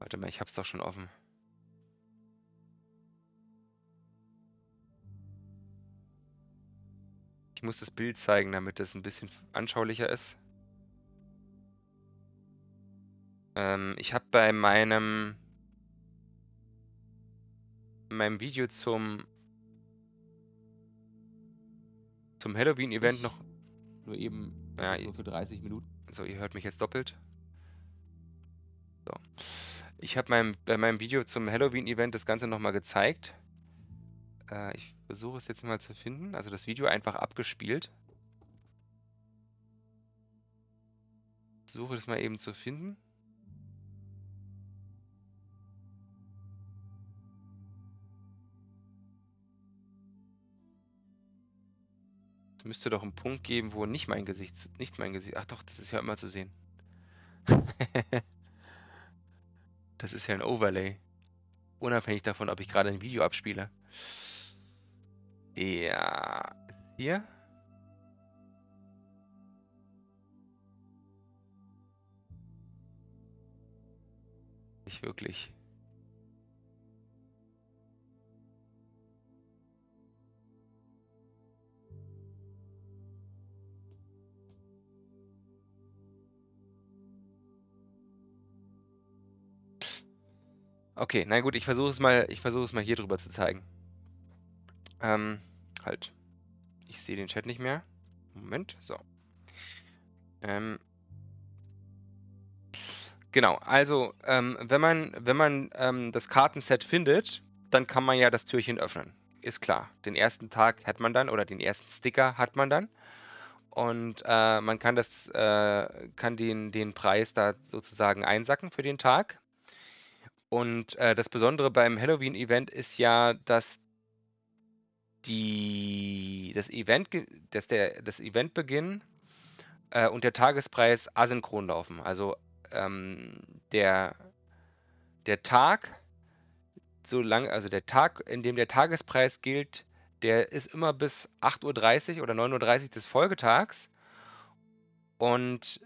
Warte mal, ich hab's doch schon offen. Ich muss das Bild zeigen, damit es ein bisschen anschaulicher ist. Ähm, ich habe bei meinem, meinem Video zum, zum Halloween-Event noch nur eben ja, nur für 30 Minuten. So, ihr hört mich jetzt doppelt. So. Ich habe meinem, bei meinem Video zum Halloween-Event das Ganze nochmal gezeigt. Äh, ich versuche es jetzt mal zu finden. Also das Video einfach abgespielt. Suche das mal eben zu finden. Es müsste doch einen Punkt geben, wo nicht mein Gesicht, nicht mein Gesicht. Ach doch, das ist ja immer zu sehen. das ist ja ein Overlay. Unabhängig davon, ob ich gerade ein Video abspiele. Ja, ist hier? Nicht wirklich. Okay, na gut, ich versuche es mal, ich versuche es mal hier drüber zu zeigen. Ähm, halt. Ich sehe den Chat nicht mehr. Moment, so. Ähm, genau, also ähm, wenn man, wenn man ähm, das Kartenset findet, dann kann man ja das Türchen öffnen. Ist klar. Den ersten Tag hat man dann oder den ersten Sticker hat man dann. Und äh, man kann das, äh, kann den, den Preis da sozusagen einsacken für den Tag. Und äh, das Besondere beim Halloween-Event ist ja, dass die das Event, dass der, das Eventbeginn äh, und der Tagespreis asynchron laufen. Also ähm, der, der Tag, so lang, also der Tag, in dem der Tagespreis gilt, der ist immer bis 8.30 Uhr oder 9.30 Uhr des Folgetags. Und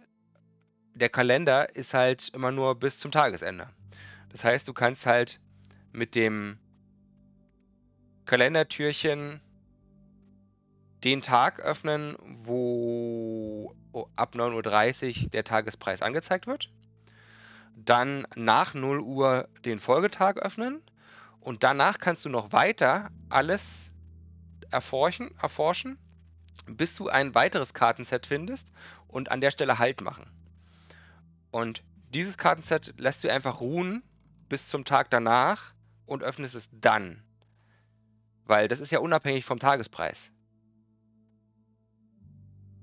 der Kalender ist halt immer nur bis zum Tagesende. Das heißt, du kannst halt mit dem Kalendertürchen den Tag öffnen, wo ab 9.30 Uhr der Tagespreis angezeigt wird. Dann nach 0 Uhr den Folgetag öffnen. Und danach kannst du noch weiter alles erforschen, erforschen bis du ein weiteres Kartenset findest und an der Stelle Halt machen. Und dieses Kartenset lässt du einfach ruhen bis zum Tag danach und öffnest es dann. Weil das ist ja unabhängig vom Tagespreis.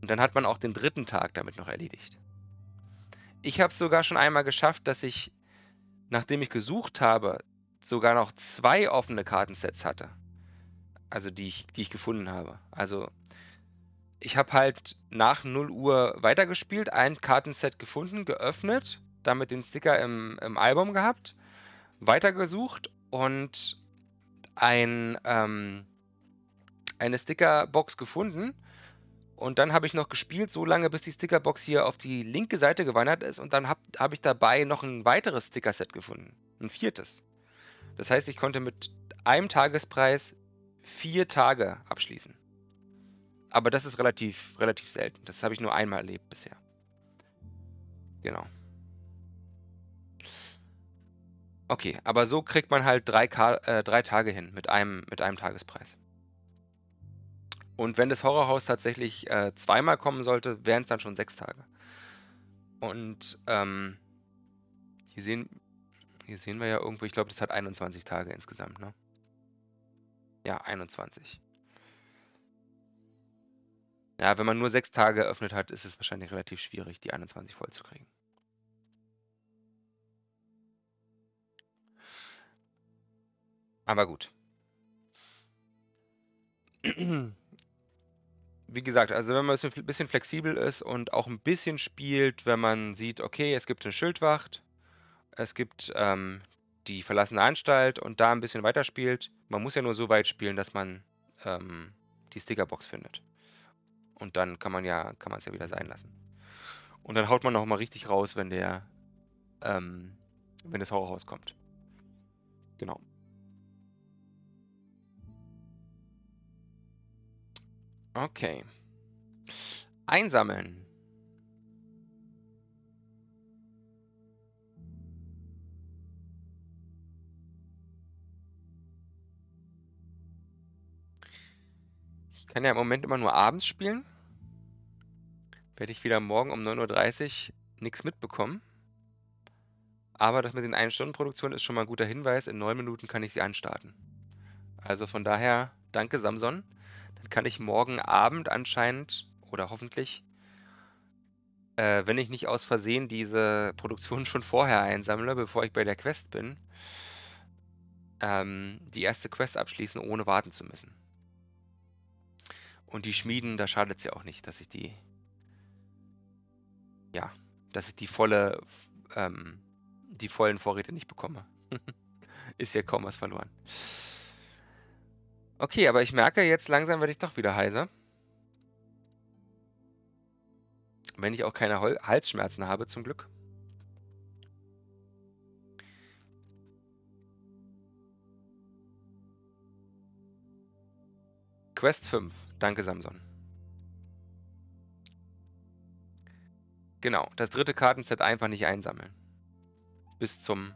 Und dann hat man auch den dritten Tag damit noch erledigt. Ich habe es sogar schon einmal geschafft, dass ich, nachdem ich gesucht habe, sogar noch zwei offene Kartensets hatte. Also die ich, die ich gefunden habe. Also ich habe halt nach 0 Uhr weitergespielt, ein Kartenset gefunden, geöffnet, damit den Sticker im, im Album gehabt, weitergesucht und ein, ähm, eine Stickerbox gefunden. Und dann habe ich noch gespielt, so lange, bis die Stickerbox hier auf die linke Seite gewandert ist. Und dann habe hab ich dabei noch ein weiteres Stickerset gefunden. Ein viertes. Das heißt, ich konnte mit einem Tagespreis vier Tage abschließen. Aber das ist relativ, relativ selten. Das habe ich nur einmal erlebt bisher. Genau. Okay, aber so kriegt man halt drei, äh, drei Tage hin mit einem, mit einem Tagespreis. Und wenn das Horrorhaus tatsächlich äh, zweimal kommen sollte, wären es dann schon sechs Tage. Und ähm, hier, sehen, hier sehen wir ja irgendwo, ich glaube, das hat 21 Tage insgesamt, ne? Ja, 21. Ja, wenn man nur sechs Tage eröffnet hat, ist es wahrscheinlich relativ schwierig, die 21 voll Aber gut. Wie gesagt, also wenn man ein bisschen flexibel ist und auch ein bisschen spielt, wenn man sieht, okay, es gibt eine Schildwacht, es gibt ähm, die verlassene Anstalt und da ein bisschen weiterspielt. Man muss ja nur so weit spielen, dass man ähm, die Stickerbox findet. Und dann kann man ja, kann man es ja wieder sein lassen. Und dann haut man noch mal richtig raus, wenn der, ähm, wenn das Horrorhaus kommt. Genau. Okay. Einsammeln. Ich kann ja im Moment immer nur abends spielen. Werde ich wieder morgen um 9.30 Uhr nichts mitbekommen. Aber das mit den 1-Stunden-Produktionen ist schon mal ein guter Hinweis. In 9 Minuten kann ich sie anstarten. Also von daher, danke Samson. Dann kann ich morgen Abend anscheinend oder hoffentlich, äh, wenn ich nicht aus Versehen diese Produktion schon vorher einsammle, bevor ich bei der Quest bin, ähm, die erste Quest abschließen, ohne warten zu müssen. Und die Schmieden, da schadet es ja auch nicht, dass ich die, ja, dass ich die volle, ähm, die vollen Vorräte nicht bekomme. Ist ja kaum was verloren. Okay, aber ich merke, jetzt langsam werde ich doch wieder heiser. Wenn ich auch keine Hol Halsschmerzen habe, zum Glück. Quest 5. Danke, Samson. Genau, das dritte Kartenset einfach nicht einsammeln. Bis zum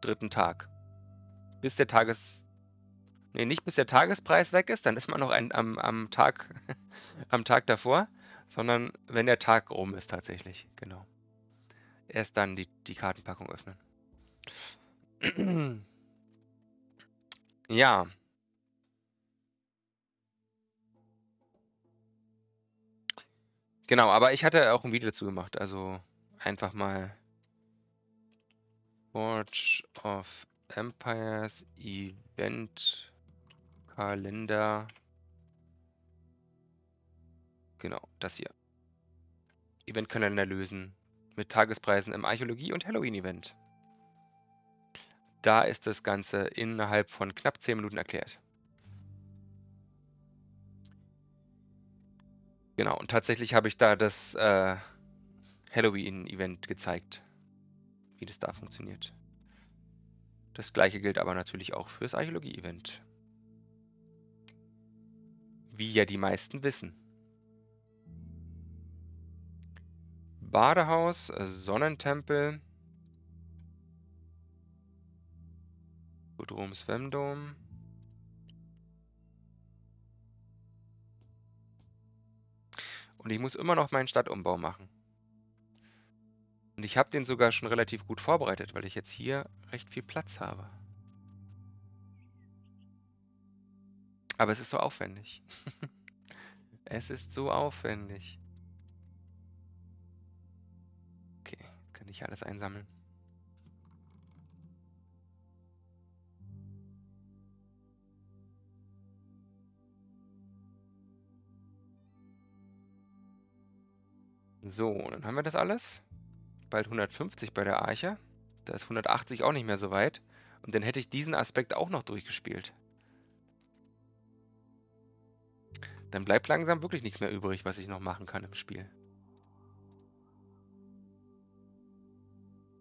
dritten Tag. Bis der Tages... Ne, nicht bis der Tagespreis weg ist, dann ist man noch ein, am, am, Tag, am Tag davor, sondern wenn der Tag rum ist tatsächlich, genau. Erst dann die, die Kartenpackung öffnen. ja, Genau, aber ich hatte auch ein Video dazu gemacht, also einfach mal Forge of Empires Event Kalender Genau, das hier. Eventkalender lösen mit Tagespreisen im Archäologie- und Halloween-Event. Da ist das Ganze innerhalb von knapp 10 Minuten erklärt. Genau, und tatsächlich habe ich da das äh, Halloween-Event gezeigt, wie das da funktioniert. Das gleiche gilt aber natürlich auch fürs Archäologie-Event. Wie ja die meisten wissen. Badehaus, Sonnentempel, Bodrum Svemdom. Und ich muss immer noch meinen Stadtumbau machen. Und ich habe den sogar schon relativ gut vorbereitet, weil ich jetzt hier recht viel Platz habe. Aber es ist so aufwendig. es ist so aufwendig. Okay, kann ich alles einsammeln. So, dann haben wir das alles. Bald 150 bei der Arche. Da ist 180 auch nicht mehr so weit. Und dann hätte ich diesen Aspekt auch noch durchgespielt. Dann bleibt langsam wirklich nichts mehr übrig, was ich noch machen kann im Spiel.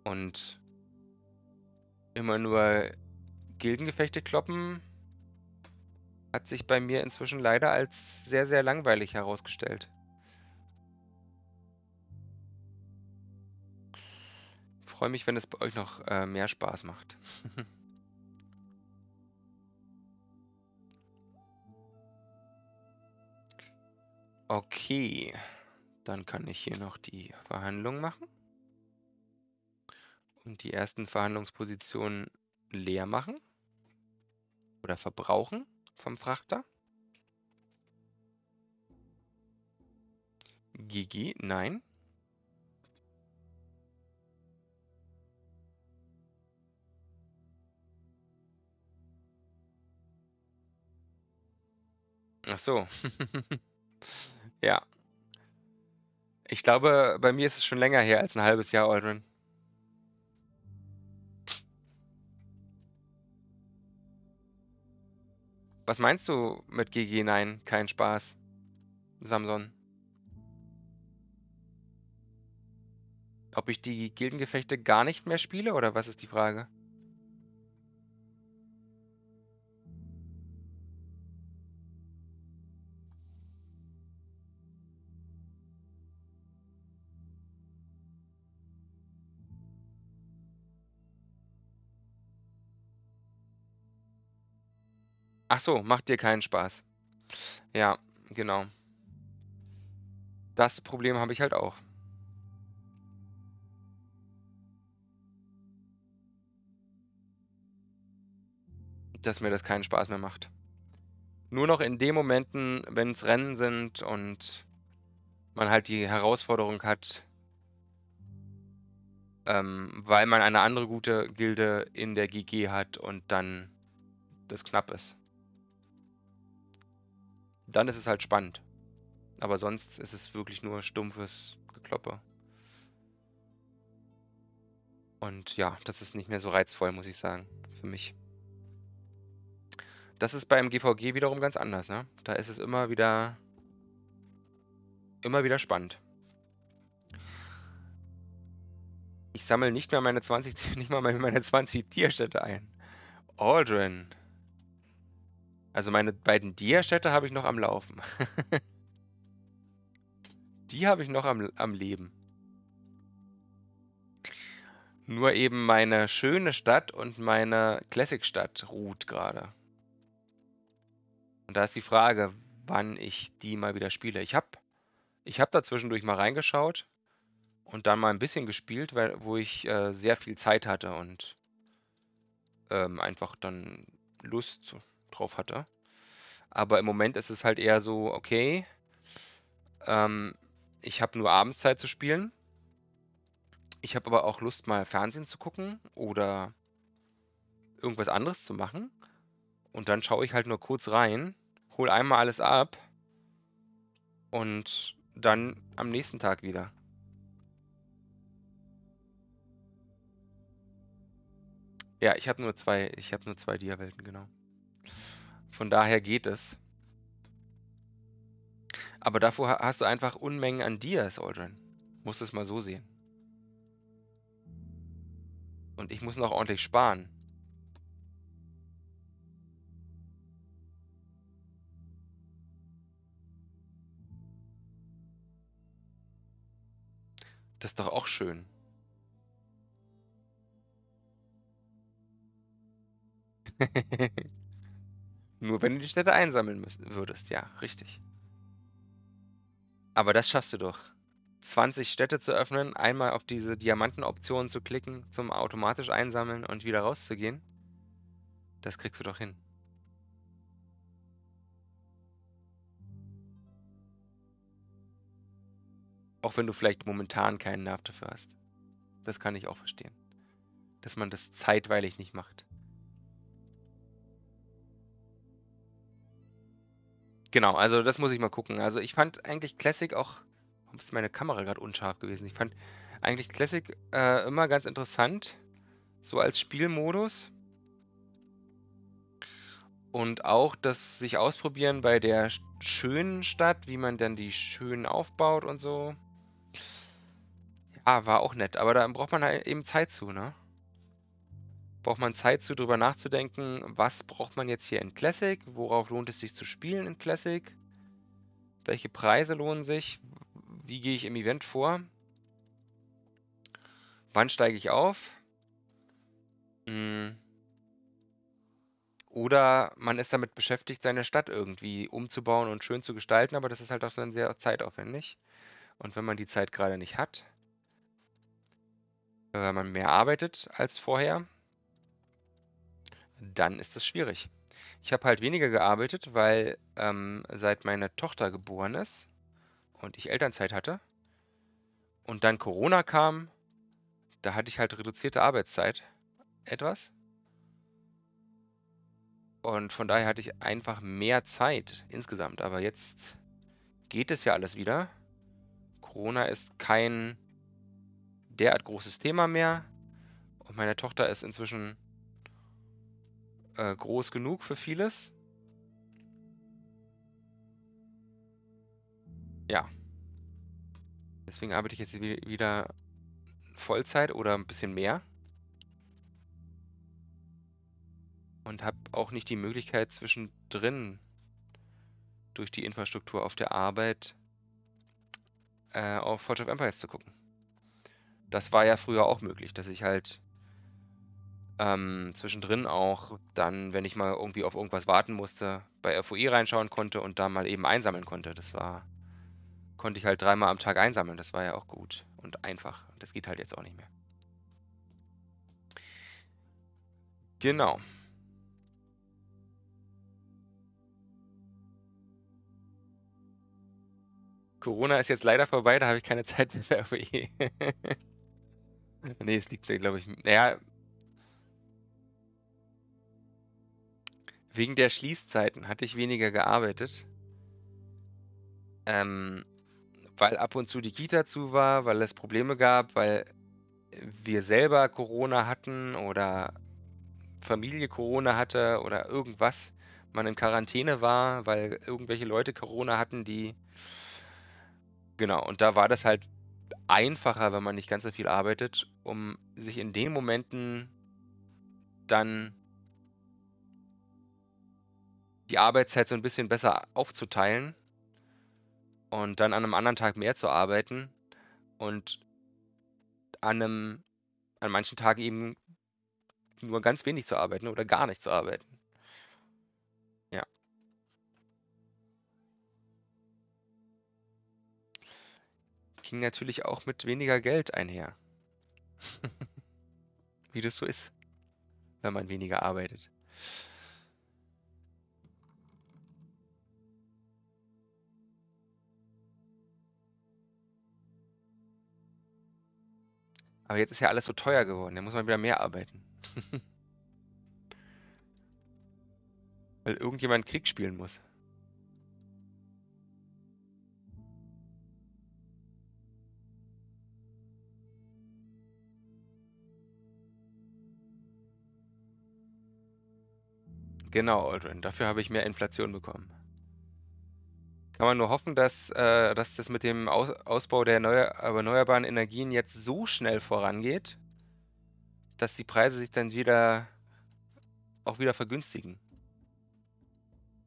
Und immer nur Gildengefechte kloppen hat sich bei mir inzwischen leider als sehr, sehr langweilig herausgestellt. freue mich, wenn es bei euch noch äh, mehr Spaß macht. okay, dann kann ich hier noch die Verhandlung machen und die ersten Verhandlungspositionen leer machen oder verbrauchen vom Frachter. GG, nein. Ach so. Ja. Ich glaube, bei mir ist es schon länger her als ein halbes Jahr, Aldrin. Was meinst du mit GG? Nein, kein Spaß. Samson. Ob ich die Gildengefechte gar nicht mehr spiele oder was ist die Frage? Ach so, macht dir keinen Spaß. Ja, genau. Das Problem habe ich halt auch. Dass mir das keinen Spaß mehr macht. Nur noch in den Momenten, wenn es Rennen sind und man halt die Herausforderung hat, ähm, weil man eine andere gute Gilde in der GG hat und dann das knapp ist dann ist es halt spannend. Aber sonst ist es wirklich nur stumpfes Gekloppe. Und ja, das ist nicht mehr so reizvoll, muss ich sagen, für mich. Das ist beim GVG wiederum ganz anders, ne? Da ist es immer wieder immer wieder spannend. Ich sammle nicht mehr meine 20 nicht mal meine 20 Tierstätte ein. Aldrin. Also meine beiden Dia-Städte habe ich noch am Laufen. Die habe ich noch am, am Leben. Nur eben meine schöne Stadt und meine Classic-Stadt ruht gerade. Und da ist die Frage, wann ich die mal wieder spiele. Ich habe ich hab da zwischendurch mal reingeschaut und dann mal ein bisschen gespielt, weil, wo ich äh, sehr viel Zeit hatte und ähm, einfach dann Lust drauf hatte. Aber im Moment ist es halt eher so, okay, ähm, ich habe nur abends Zeit zu spielen. Ich habe aber auch Lust, mal Fernsehen zu gucken oder irgendwas anderes zu machen. Und dann schaue ich halt nur kurz rein, hole einmal alles ab Und dann am nächsten Tag wieder. Ja, ich habe nur zwei, ich habe nur zwei Dia-Welten, genau. Von daher geht es. Aber davor hast du einfach Unmengen an Dias, Aldrin. Musst es mal so sehen. Und ich muss noch ordentlich sparen. Das ist doch auch schön. Nur wenn du die Städte einsammeln müssen, würdest, ja, richtig. Aber das schaffst du doch. 20 Städte zu öffnen, einmal auf diese Diamantenoption zu klicken, zum automatisch einsammeln und wieder rauszugehen. Das kriegst du doch hin. Auch wenn du vielleicht momentan keinen Nerv dafür hast. Das kann ich auch verstehen. Dass man das zeitweilig nicht macht. Genau, also das muss ich mal gucken. Also ich fand eigentlich Classic auch. Warum ist meine Kamera gerade unscharf gewesen? Ich fand eigentlich Classic äh, immer ganz interessant. So als Spielmodus. Und auch das sich ausprobieren bei der schönen Stadt, wie man dann die schön aufbaut und so. Ja, war auch nett, aber da braucht man halt eben Zeit zu, ne? Braucht man Zeit zu, drüber nachzudenken, was braucht man jetzt hier in Classic? Worauf lohnt es sich zu spielen in Classic? Welche Preise lohnen sich? Wie gehe ich im Event vor? Wann steige ich auf? Hm. Oder man ist damit beschäftigt, seine Stadt irgendwie umzubauen und schön zu gestalten, aber das ist halt auch dann sehr zeitaufwendig. Und wenn man die Zeit gerade nicht hat, wenn man mehr arbeitet als vorher, dann ist das schwierig. Ich habe halt weniger gearbeitet, weil ähm, seit meine Tochter geboren ist und ich Elternzeit hatte und dann Corona kam, da hatte ich halt reduzierte Arbeitszeit etwas. Und von daher hatte ich einfach mehr Zeit insgesamt. Aber jetzt geht es ja alles wieder. Corona ist kein derart großes Thema mehr. Und meine Tochter ist inzwischen äh, groß genug für vieles. Ja. Deswegen arbeite ich jetzt wieder Vollzeit oder ein bisschen mehr. Und habe auch nicht die Möglichkeit zwischendrin durch die Infrastruktur auf der Arbeit äh, auf Forge of Empires zu gucken. Das war ja früher auch möglich, dass ich halt ähm, zwischendrin auch dann, wenn ich mal irgendwie auf irgendwas warten musste, bei FOE reinschauen konnte und da mal eben einsammeln konnte. Das war, konnte ich halt dreimal am Tag einsammeln. Das war ja auch gut und einfach. Das geht halt jetzt auch nicht mehr. Genau. Corona ist jetzt leider vorbei, da habe ich keine Zeit mehr für FOE. nee, es liegt, glaube ich, naja, Wegen der Schließzeiten hatte ich weniger gearbeitet. Ähm, weil ab und zu die Kita zu war, weil es Probleme gab, weil wir selber Corona hatten oder Familie Corona hatte oder irgendwas, man in Quarantäne war, weil irgendwelche Leute Corona hatten, die... Genau, und da war das halt einfacher, wenn man nicht ganz so viel arbeitet, um sich in den Momenten dann die Arbeitszeit so ein bisschen besser aufzuteilen und dann an einem anderen Tag mehr zu arbeiten und an einem an manchen Tagen eben nur ganz wenig zu arbeiten oder gar nicht zu arbeiten. Ja. Ging natürlich auch mit weniger Geld einher. Wie das so ist, wenn man weniger arbeitet. Aber jetzt ist ja alles so teuer geworden. Da muss man wieder mehr arbeiten. Weil irgendjemand Krieg spielen muss. Genau, Aldrin. Dafür habe ich mehr Inflation bekommen. Kann man nur hoffen, dass, äh, dass das mit dem Aus Ausbau der erneuerbaren Energien jetzt so schnell vorangeht, dass die Preise sich dann wieder auch wieder vergünstigen.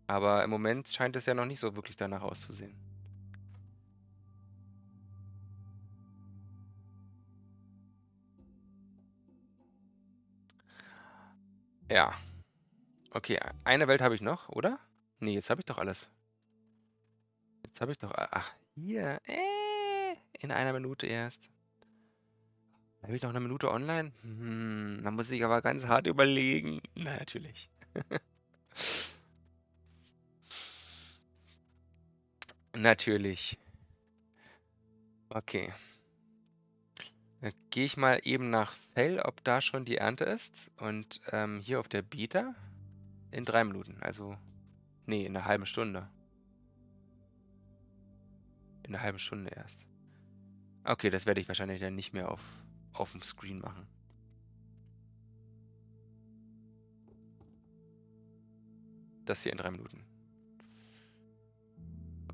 Aber im Moment scheint es ja noch nicht so wirklich danach auszusehen. Ja. Okay, eine Welt habe ich noch, oder? Nee, jetzt habe ich doch alles. Habe ich doch... Ach, hier. Äh, in einer Minute erst. Habe ich noch eine Minute online? Hm, da muss ich aber ganz hart überlegen. Na, natürlich. natürlich. Okay. Dann gehe ich mal eben nach Fell, ob da schon die Ernte ist. Und ähm, hier auf der Beta in drei Minuten. Also, nee, in einer halben Stunde. In einer halben Stunde erst. Okay, das werde ich wahrscheinlich dann nicht mehr auf, auf dem Screen machen. Das hier in drei Minuten.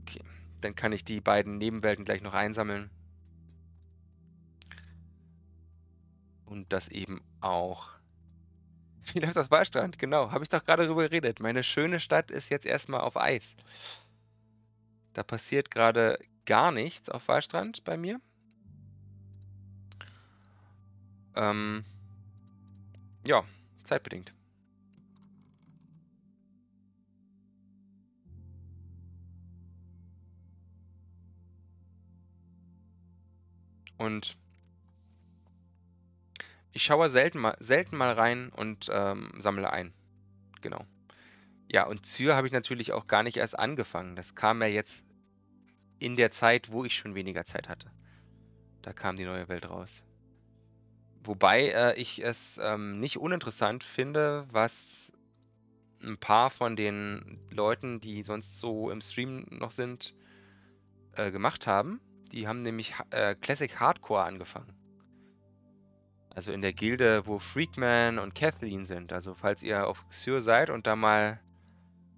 Okay, dann kann ich die beiden Nebenwelten gleich noch einsammeln. Und das eben auch. Wie läuft das Wahlstrand? Genau, habe ich doch gerade darüber geredet. Meine schöne Stadt ist jetzt erstmal auf Eis. Da passiert gerade gar nichts auf Wahlstrand bei mir. Ähm, ja, zeitbedingt. Und ich schaue selten mal, selten mal rein und ähm, sammle ein. Genau. Ja, und Zür habe ich natürlich auch gar nicht erst angefangen. Das kam ja jetzt in der Zeit, wo ich schon weniger Zeit hatte. Da kam die neue Welt raus. Wobei äh, ich es ähm, nicht uninteressant finde, was ein paar von den Leuten, die sonst so im Stream noch sind, äh, gemacht haben. Die haben nämlich äh, Classic Hardcore angefangen. Also in der Gilde, wo Freakman und Kathleen sind. Also falls ihr auf Xur seid und da mal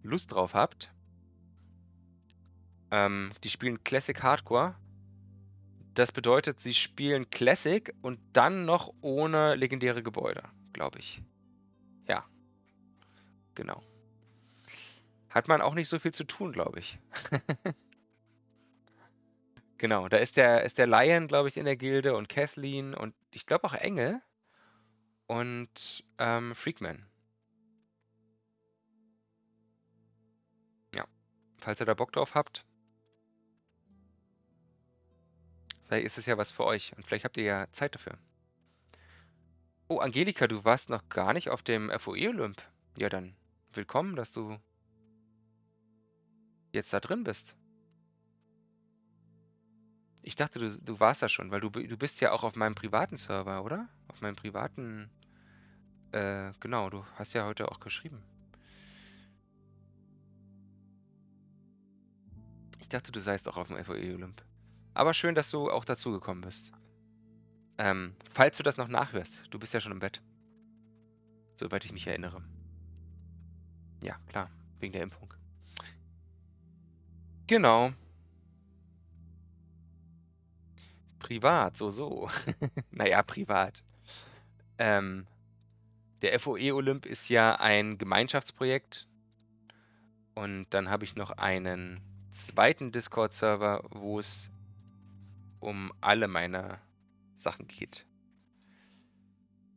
Lust drauf habt. Ähm, die spielen Classic Hardcore. Das bedeutet, sie spielen Classic und dann noch ohne legendäre Gebäude, glaube ich. Ja. Genau. Hat man auch nicht so viel zu tun, glaube ich. Genau, da ist der, ist der Lion, glaube ich, in der Gilde und Kathleen und ich glaube auch Engel und ähm, Freakman. Ja, falls ihr da Bock drauf habt. Vielleicht ist es ja was für euch und vielleicht habt ihr ja Zeit dafür. Oh, Angelika, du warst noch gar nicht auf dem FOE-Olymp. Ja, dann willkommen, dass du jetzt da drin bist. Ich dachte, du, du warst da schon, weil du, du bist ja auch auf meinem privaten Server, oder? Auf meinem privaten... Äh, genau, du hast ja heute auch geschrieben. Ich dachte, du seist auch auf dem FOE Olymp. Aber schön, dass du auch dazu gekommen bist. Ähm, falls du das noch nachhörst, du bist ja schon im Bett. Soweit ich mich erinnere. Ja, klar, wegen der Impfung. Genau. Privat, so, so. naja, privat. Ähm, der FOE Olymp ist ja ein Gemeinschaftsprojekt. Und dann habe ich noch einen zweiten Discord-Server, wo es um alle meine Sachen geht.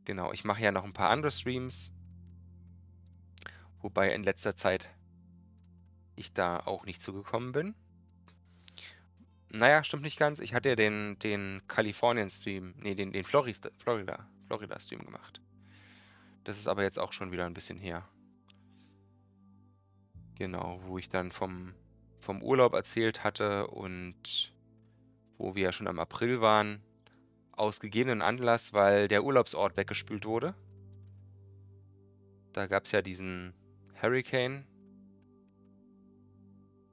Genau, ich mache ja noch ein paar andere Streams. Wobei in letzter Zeit ich da auch nicht zugekommen bin. Naja, stimmt nicht ganz. Ich hatte ja den, den Kalifornien-Stream, nee, den, den Florida, Florida, Florida-Stream gemacht. Das ist aber jetzt auch schon wieder ein bisschen her. Genau, wo ich dann vom, vom Urlaub erzählt hatte und wo wir ja schon im April waren, aus gegebenen Anlass, weil der Urlaubsort weggespült wurde. Da gab es ja diesen Hurricane,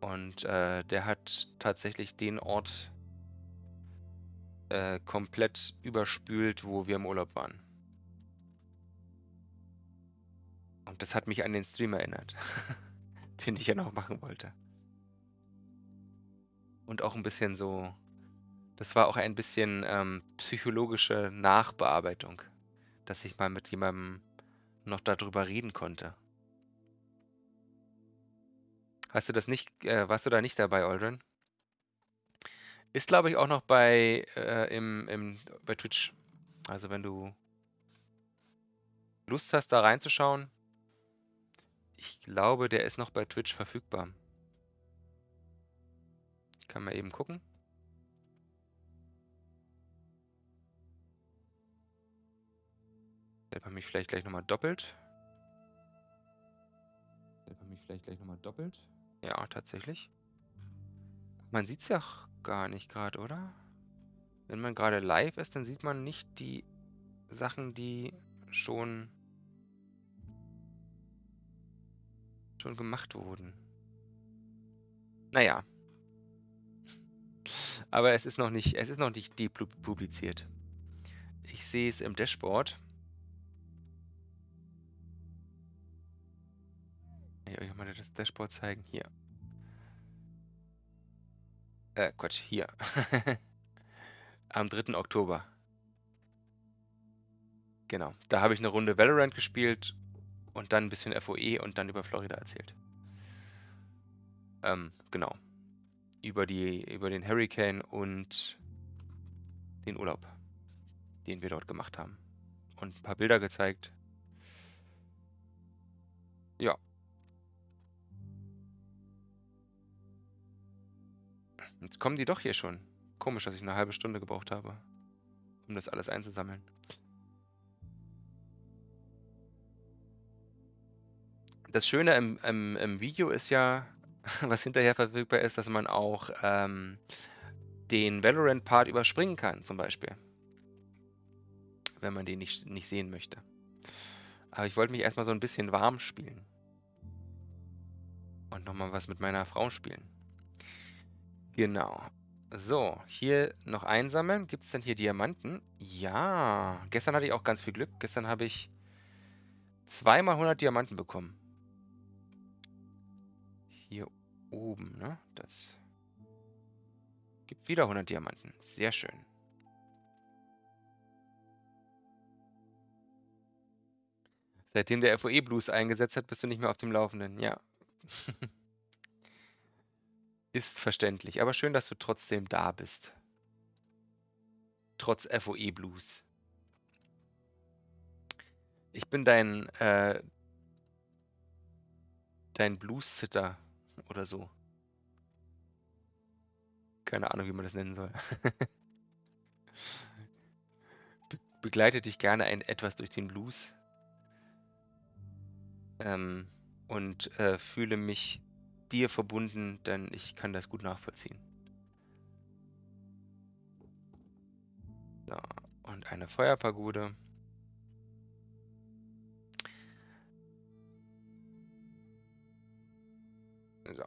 und äh, der hat tatsächlich den Ort äh, komplett überspült, wo wir im Urlaub waren. Und das hat mich an den Stream erinnert, den ich ja noch machen wollte. Und auch ein bisschen so, das war auch ein bisschen ähm, psychologische Nachbearbeitung, dass ich mal mit jemandem noch darüber reden konnte. Hast du das nicht, äh, warst du da nicht dabei, Aldrin? Ist, glaube ich, auch noch bei, äh, im, im, bei Twitch. Also wenn du Lust hast, da reinzuschauen, ich glaube, der ist noch bei Twitch verfügbar. Kann man eben gucken. Selber mich vielleicht gleich nochmal doppelt. Selber mich vielleicht gleich nochmal doppelt. Ja, tatsächlich. Man sieht es ja gar nicht gerade, oder? Wenn man gerade live ist, dann sieht man nicht die Sachen, die schon schon gemacht wurden. Naja. Aber es ist noch nicht, es ist noch nicht depubliziert. Ich sehe es im Dashboard. Ich euch mal das Dashboard zeigen. Hier. Äh, Quatsch, hier. Am 3. Oktober. Genau. Da habe ich eine Runde Valorant gespielt und dann ein bisschen FOE und dann über Florida erzählt. Ähm, genau. Über, die, über den Hurricane und den Urlaub, den wir dort gemacht haben. Und ein paar Bilder gezeigt. Ja. Jetzt kommen die doch hier schon. Komisch, dass ich eine halbe Stunde gebraucht habe, um das alles einzusammeln. Das Schöne im, im, im Video ist ja, was hinterher verfügbar ist, dass man auch ähm, den Valorant-Part überspringen kann, zum Beispiel. Wenn man den nicht, nicht sehen möchte. Aber ich wollte mich erstmal so ein bisschen warm spielen. Und nochmal was mit meiner Frau spielen. Genau. So, hier noch einsammeln. Gibt es denn hier Diamanten? Ja. Gestern hatte ich auch ganz viel Glück. Gestern habe ich zweimal 100 Diamanten bekommen hier oben, ne? Das gibt wieder 100 Diamanten. Sehr schön. Seitdem der FOE Blues eingesetzt hat, bist du nicht mehr auf dem Laufenden. Ja. Ist verständlich. Aber schön, dass du trotzdem da bist. Trotz FOE Blues. Ich bin dein, äh, dein Blues-Sitter oder so. Keine Ahnung, wie man das nennen soll. Be begleite dich gerne ein, etwas durch den Blues. Ähm, und äh, fühle mich dir verbunden, denn ich kann das gut nachvollziehen. So, und eine Feuerpagode. So,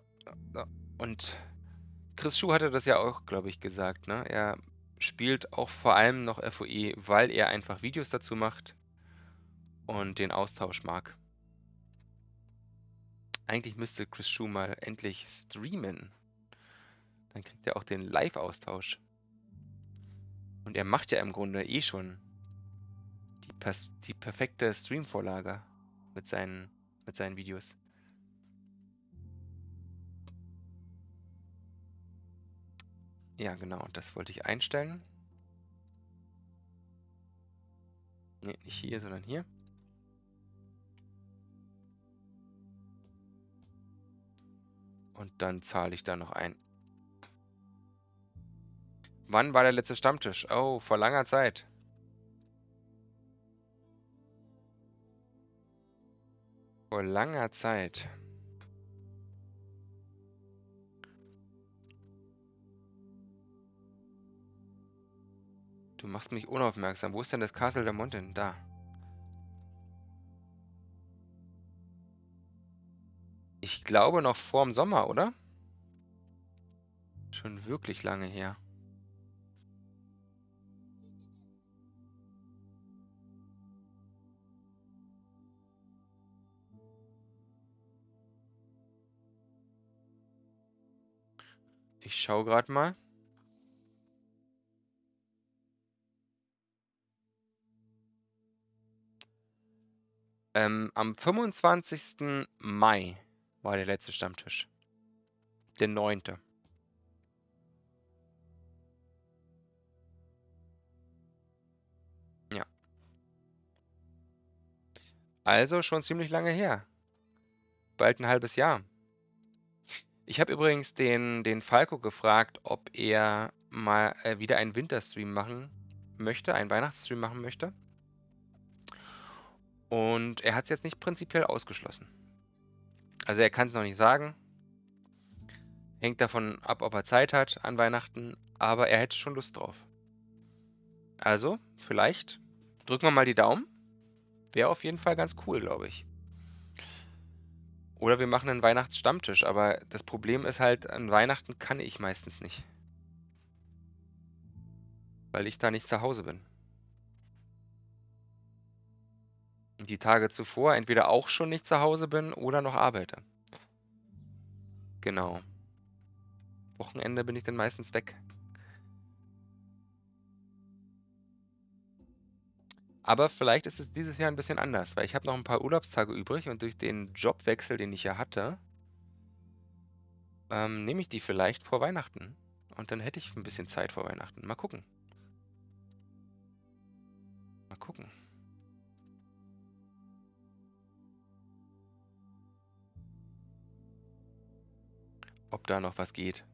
so. Und Chris Schuh hatte das ja auch, glaube ich, gesagt. Ne? Er spielt auch vor allem noch FOE, weil er einfach Videos dazu macht und den Austausch mag. Eigentlich müsste Chris Schuh mal endlich streamen. Dann kriegt er auch den Live-Austausch. Und er macht ja im Grunde eh schon die, die perfekte Stream-Vorlage mit seinen, mit seinen Videos. Ja, genau, das wollte ich einstellen. Ne, nicht hier, sondern hier. Und dann zahle ich da noch ein. Wann war der letzte Stammtisch? Oh, vor langer Zeit. Vor langer Zeit. Du machst mich unaufmerksam. Wo ist denn das Castle der Mountain? Da. Ich glaube noch vor dem Sommer, oder? Schon wirklich lange her. Ich schau gerade mal. Ähm, am 25. Mai war der letzte Stammtisch. Der neunte. Ja. Also schon ziemlich lange her. Bald ein halbes Jahr. Ich habe übrigens den, den Falco gefragt, ob er mal äh, wieder einen Winterstream machen möchte, einen Weihnachtsstream machen möchte. Und er hat es jetzt nicht prinzipiell ausgeschlossen. Also er kann es noch nicht sagen. Hängt davon ab, ob er Zeit hat an Weihnachten, aber er hätte schon Lust drauf. Also, vielleicht drücken wir mal die Daumen. Wäre auf jeden Fall ganz cool, glaube ich. Oder wir machen einen Weihnachtsstammtisch, aber das Problem ist halt, an Weihnachten kann ich meistens nicht. Weil ich da nicht zu Hause bin. Die Tage zuvor entweder auch schon nicht zu Hause bin oder noch arbeite. Genau. Wochenende bin ich dann meistens weg. Aber vielleicht ist es dieses Jahr ein bisschen anders, weil ich habe noch ein paar Urlaubstage übrig und durch den Jobwechsel, den ich ja hatte, ähm, nehme ich die vielleicht vor Weihnachten. Und dann hätte ich ein bisschen Zeit vor Weihnachten. Mal gucken. Mal gucken. Ob da noch was geht.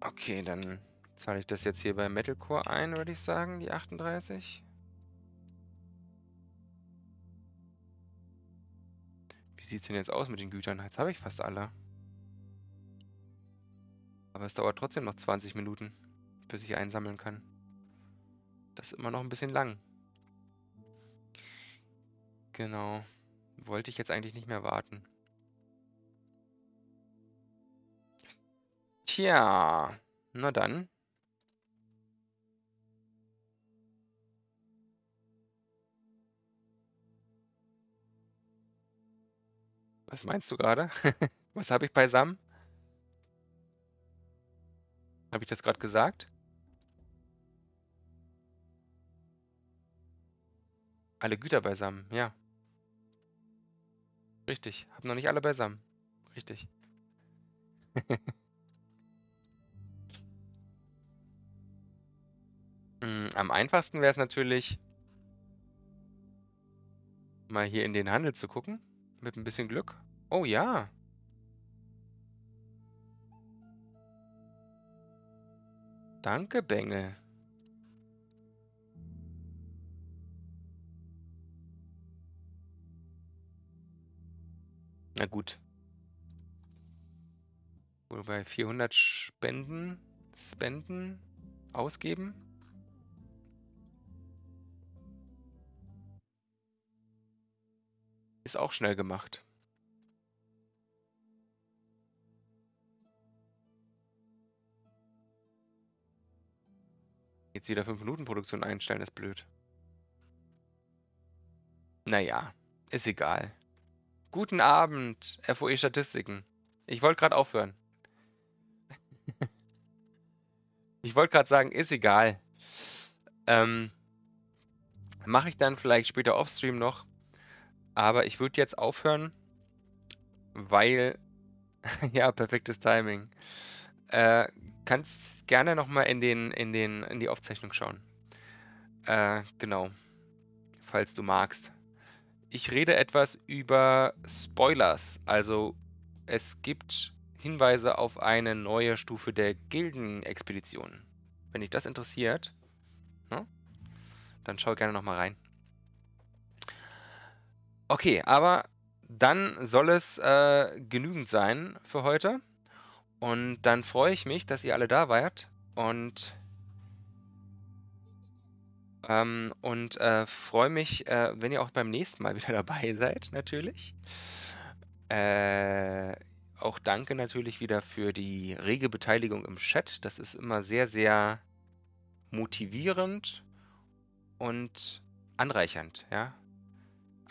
Okay, dann zahle ich das jetzt hier bei Metalcore ein, würde ich sagen, die 38. Wie sieht es denn jetzt aus mit den Gütern? Jetzt habe ich fast alle. Aber es dauert trotzdem noch 20 Minuten, bis ich einsammeln kann. Das ist immer noch ein bisschen lang. Genau. Wollte ich jetzt eigentlich nicht mehr warten. Tja, na dann. Was meinst du gerade? Was habe ich beisammen? Habe ich das gerade gesagt? Alle Güter beisammen, ja. Richtig, hab noch nicht alle beisammen. Richtig. Hm, am einfachsten wäre es natürlich, mal hier in den Handel zu gucken. Mit ein bisschen Glück. Oh ja. Danke, Bengel. Na gut. Wobei 400 Spenden, Spenden, ausgeben. Ist auch schnell gemacht. Jetzt wieder 5 Minuten Produktion einstellen, ist blöd. Naja, ist egal. Guten Abend, FOE Statistiken. Ich wollte gerade aufhören. ich wollte gerade sagen, ist egal. Ähm, Mache ich dann vielleicht später offstream noch. Aber ich würde jetzt aufhören, weil... ja, perfektes Timing. Äh, kannst gerne nochmal in, den, in, den, in die Aufzeichnung schauen. Äh, genau. Falls du magst. Ich rede etwas über Spoilers. Also es gibt Hinweise auf eine neue Stufe der Gildenexpedition. Wenn dich das interessiert, ne, dann schau gerne nochmal rein. Okay, aber dann soll es äh, genügend sein für heute. Und dann freue ich mich, dass ihr alle da wart und ähm, und äh, freue mich, äh, wenn ihr auch beim nächsten Mal wieder dabei seid, natürlich. Äh, auch danke natürlich wieder für die rege Beteiligung im Chat. Das ist immer sehr, sehr motivierend und anreichernd, ja.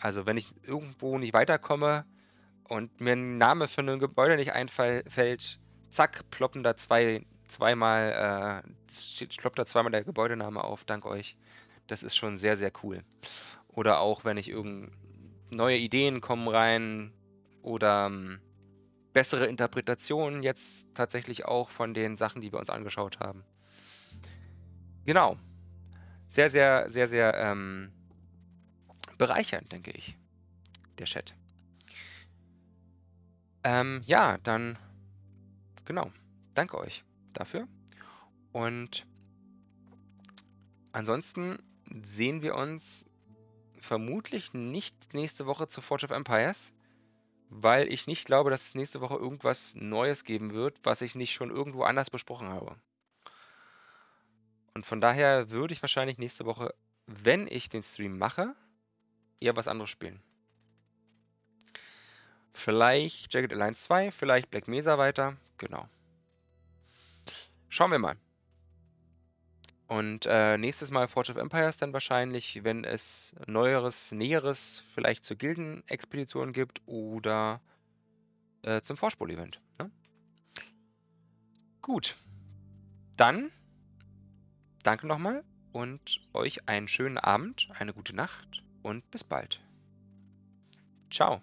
Also wenn ich irgendwo nicht weiterkomme und mir ein Name für ein Gebäude nicht einfällt, zack, ploppen da zwei, zweimal, äh, ploppt da zweimal der Gebäudename auf, dank euch. Das ist schon sehr, sehr cool. Oder auch, wenn ich irgend neue Ideen kommen rein oder ähm, bessere Interpretationen jetzt tatsächlich auch von den Sachen, die wir uns angeschaut haben. Genau. Sehr, sehr, sehr, sehr ähm, bereichernd, denke ich, der Chat. Ähm, ja, dann, genau, danke euch dafür. Und ansonsten sehen wir uns vermutlich nicht nächste Woche zu Forge of Empires, weil ich nicht glaube, dass es nächste Woche irgendwas Neues geben wird, was ich nicht schon irgendwo anders besprochen habe. Und von daher würde ich wahrscheinlich nächste Woche, wenn ich den Stream mache, eher was anderes spielen. Vielleicht Jagged Alliance 2, vielleicht Black Mesa weiter. Genau. Schauen wir mal. Und äh, nächstes Mal Forge of Empires dann wahrscheinlich, wenn es Neueres, Näheres vielleicht zur Gildenexpedition gibt oder äh, zum Vorspul-Event. Ne? Gut. Dann danke nochmal und euch einen schönen Abend, eine gute Nacht und bis bald. Ciao.